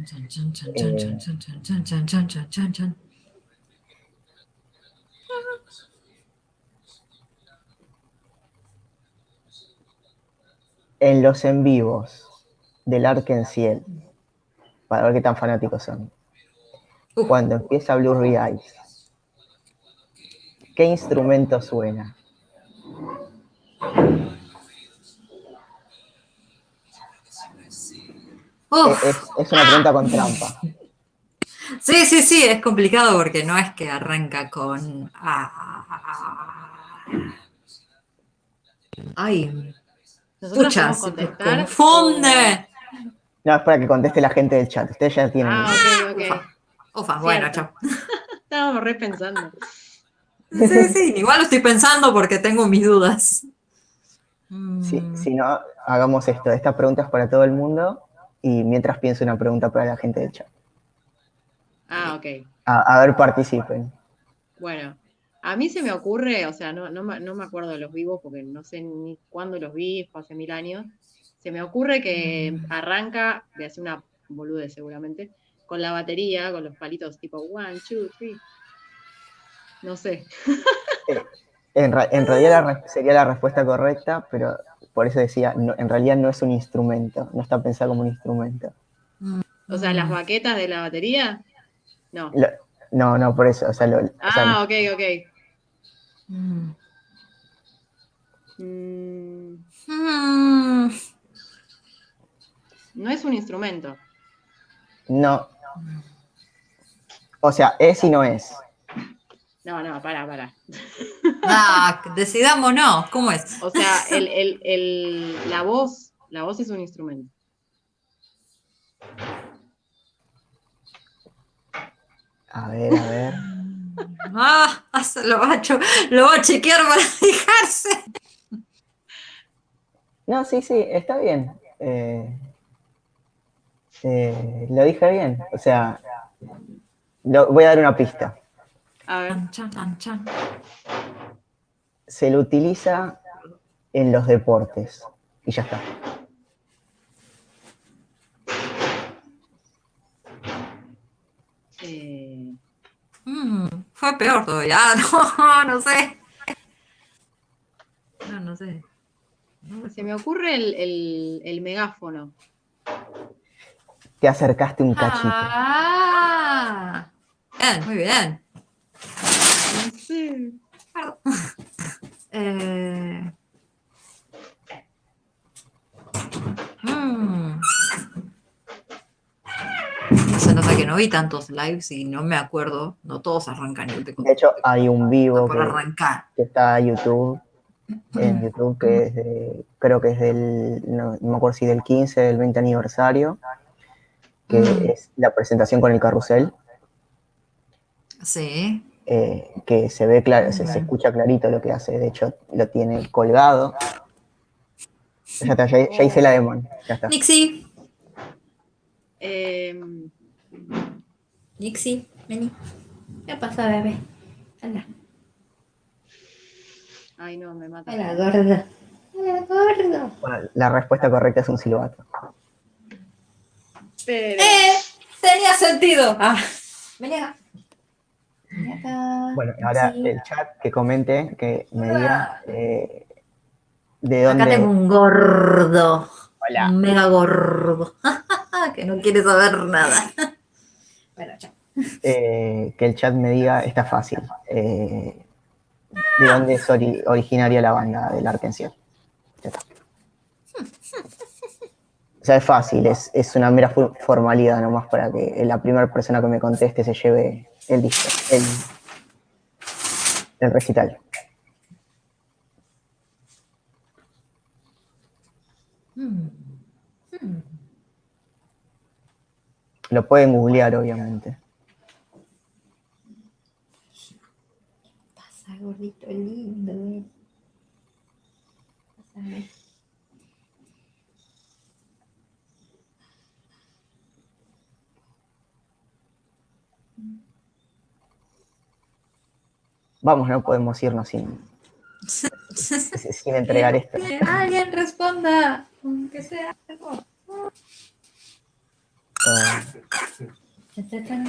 en los en vivos del Arkenciel, para ver qué tan fanáticos son, cuando empieza Blue Eyes, ¿Qué instrumento suena? Es, una pregunta con trampa. Sí, sí, sí, es complicado porque no es que arranca con... Ay, escucha, confunde. No, es para que conteste la gente del chat. Ustedes ya tienen... Ah, ok, ok. Ufa, bueno, chao. (laughs) Estábamos repensando. Sí, sí, igual lo estoy pensando porque tengo mis dudas. Si, Mm, si no, hagamos esto. Esta pregunta es para todo el mundo y mientras pienso una pregunta para la gente del chat. Ah, ok. A, a ver, participen. Bueno, a mí se me ocurre, o sea, no, no, me- no me acuerdo de los vivos porque no sé ni cuándo los vi, fue hace mil años. Se me ocurre que arranca, de hacer una bolude seguramente, con la batería, con los palitos tipo one, two, three. No sé. En, ra- en realidad la sería la respuesta correcta, pero por eso decía, no- en realidad no es un instrumento, no está pensado como un instrumento. O sea, las baquetas de la batería. No. Lo- no, no, por eso. O sea, lo- o sea, Ah, ok, ok. Mm. no es un instrumento. no. O sea, es y no es. No, no, para, para. Ah, decidamos no. ¿Cómo es? O sea, (laughs) el, el, el- la voz, la voz es un instrumento. A ver, a ver. (laughs) Ah, se lo va a, cho- lo va a chequear para (laughs) fijarse. No, sí, sí, está bien. Eh, eh, lo dije bien. O sea, lo- voy a dar una pista. A ver. Chan, chan, chan, chan. Se lo utiliza en los deportes. Y ya está. eh, Mm, fue peor todavía. (laughs) Ah, no, no sé. No, no sé. se me ocurre el, el- el megáfono. Te acercaste un cachito. Ah, bien, muy bien. Sé. Eh, mm. Se nota que no vi tantos lives y no me acuerdo. No todos arrancan igual de De hecho, hay un vivo que, arrancar. que está en YouTube. En YouTube, que es de, creo que es del, no, no me acuerdo si del 15, del 20 aniversario, que Mm. es la presentación con el carrusel. Sí. Eh, que se ve claro, se, escucha clarito lo que hace, de hecho lo tiene colgado. Ya está, ya, ya hice la demo, ya está. Nixie. Eh, Nixie, vení. ¿Qué pasa, bebé? Hola. ay, no, me mata. Hola, gordo. Hola, gordo. Bueno, la respuesta correcta es un silbato. Pero, ¡Eh! Tenía sentido. Ah. Vení acá. Vení acá. Bueno, ahora Sí. el chat que comente, que me diga eh, de Acá tengo dónde. un gordo. Hola. Un mega gordo. (laughs) que no quiere saber nada. (laughs) bueno, chao. eh, que el chat me diga, está fácil. eh, de dónde es ori- originaria la banda del Arkenciel. Ya está. O sea, es fácil, es, es una mera formalidad nomás para que la primera persona que me conteste se lleve el disco, el, el recital. Lo pueden googlear, obviamente. Pasa, gordito lindo. eh. Pásame. Vamos, no podemos irnos sin, sin entregar esto. Que alguien responda, aunque sea algo. Ah, cha, cha.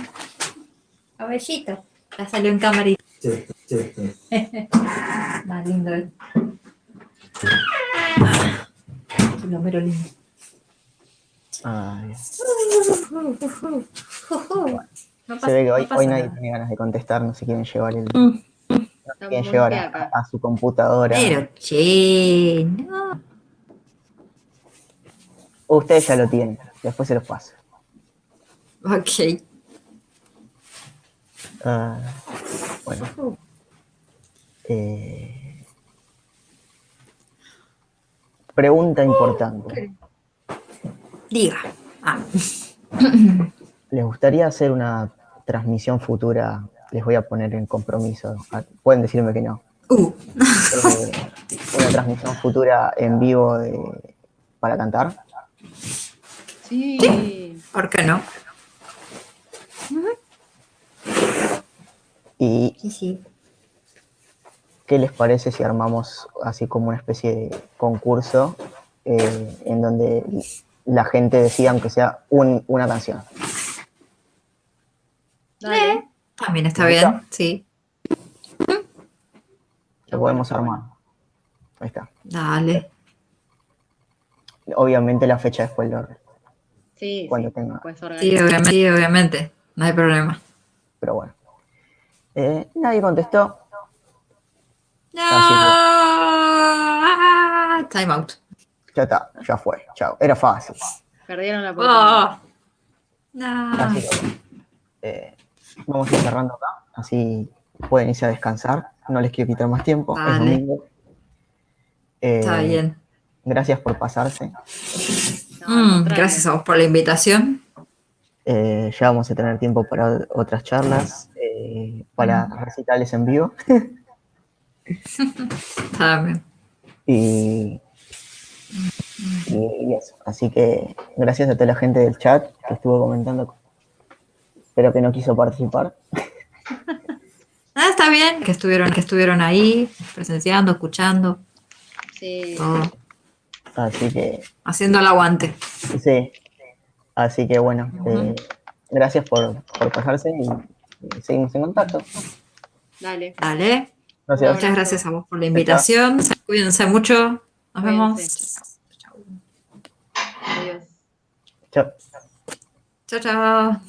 Cabellito. Ya salió en camarita. (laughs) Más lindo él. Lo mero lindo. ay. No Se ve que hoy, no hoy nadie nada. tiene ganas de contestar, no se quieren llevar el, Mm. Muy llevar a su computadora. Pero, che, no. Ustedes ya lo tienen, después se los paso. Ok. Ah, bueno. Eh, pregunta importante. Diga. Ah. ¿Les gustaría hacer una transmisión futura? Les voy a poner en compromiso. Ah, Pueden decirme que no. Uh. Eh, una transmisión futura en vivo de, para cantar? Sí. ¿Por qué no? Y Sí, sí. ¿qué les parece si armamos así como una especie de concurso eh, en donde la gente decida aunque sea un- una canción? Dale. También está ¿Me bien, gusta? sí. Lo podemos armar. Ahí está. Dale. Obviamente la fecha después lo Sí, cuando sí. tenga. Sí, obviamente, sí, obviamente. No hay problema. Pero bueno. Eh, nadie contestó. Ah, Time out. Ya está, ya fue. Chao. Era fácil. Perdieron la oportunidad. Oh. No. Así que bueno. Eh, vamos a ir cerrando acá. Así pueden irse a descansar. No les quiero quitar más tiempo. Es domingo. Eh, Está bien. Gracias por pasarse. No, Mm, gracias a vos por la invitación. Eh, ya vamos a tener tiempo para otras charlas, eh, para recitales en vivo. (laughs) Está bien. Y, y- y eso. Así que gracias a toda la gente del chat que estuvo comentando, pero que no quiso participar. (laughs) Ah, está bien que estuvieron, que estuvieron ahí, presenciando, escuchando, Sí. todo, Así que, haciendo el aguante. sí. Así que bueno, eh, gracias por, por pasarse y, y seguimos en contacto. Dale. Dale. Gracias. Muchas gracias a vos por la invitación. Cuídense mucho. Nos vemos. Cuídense. Adiós. Chao. Chao, chao.